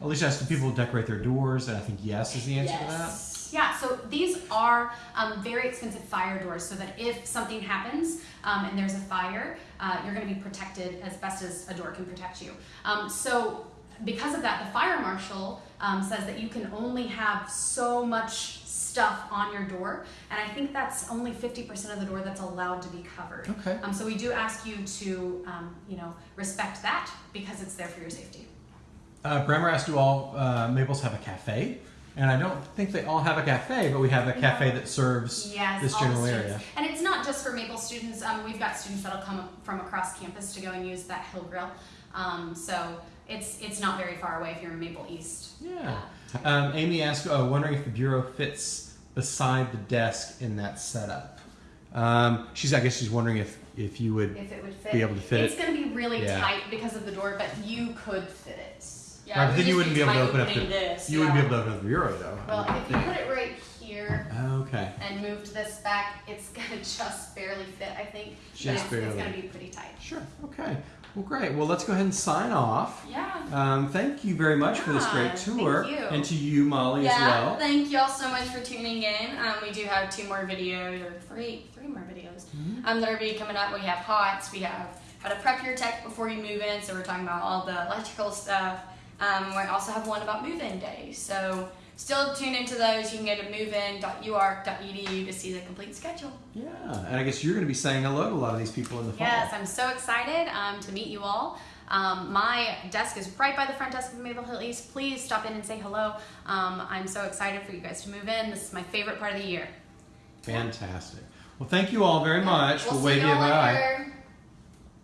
B: Alicia asked, do people decorate their doors? And I think yes is the answer to that.
A: yes.
C: Yeah, so these are um, very expensive fire doors so that if something happens um, and there's a fire, uh, you're going to be protected as best as a door can protect you. Um, so, because of that, the fire marshal um, says that you can only have so much stuff on your door, and I think that's only 50% of the door that's allowed to be covered.
B: Okay.
C: Um, so, we do ask you to, um, you know, respect that because it's there for your safety.
B: Uh, Bremer asked, do all uh, Maples have a cafe? And I don't think they all have a cafe, but we have a cafe that serves
C: Yes,
B: this general area.
C: And it's not just for Maple students. Um, we've got students that'll come from across campus to go and use that Hill Grill. Um, so it's it's not very far away if you're in Maple East.
B: Yeah. Um, Amy asked, uh, wondering if the bureau fits beside the desk in that setup. Um, she's, I guess she's wondering if, if you would
C: If it would fit.
B: be able to fit
C: it's
B: it.
C: going to be really
B: Yeah.
C: tight because of the door, but you could fit it.
A: Yeah,
B: Right, but then you wouldn't be able to open up the,
A: this,
B: you wouldn't be able to open up the bureau though.
C: Well,
B: wouldn't
C: if you put it right here,
B: Okay.
C: and moved this back. It's gonna just barely fit, I think. but
B: Just
C: it's, It's gonna be pretty tight.
B: Sure. Okay. Well, great. Well, let's go ahead and sign off.
A: Yeah.
B: Um, thank you very much for this great tour,
C: thank you.
B: and to you, Molly, as
A: Yeah,
B: well.
A: thank you all so much for tuning in. Um, we do have two more videos, or three, three more videos
B: Mm-hmm.
A: um, that are be coming up. We have HOTS, we have how to prep your tech before you move in, so we're talking about all the electrical stuff. Um, we also have one about move-in days, so still tune into those. You can go to movein.uark.edu to see the complete schedule.
B: Yeah, and I guess you're going to be saying hello to a lot of these people in the fall.
C: Yes, I'm so excited um, to meet you all. Um, my desk is right by the front desk of Maple Hill East. Please stop in and say hello. Um, I'm so excited for you guys to move in. This is my favorite part of the year.
B: Fantastic. Well, thank you all very much
A: We'll
B: for waving
A: y'all later.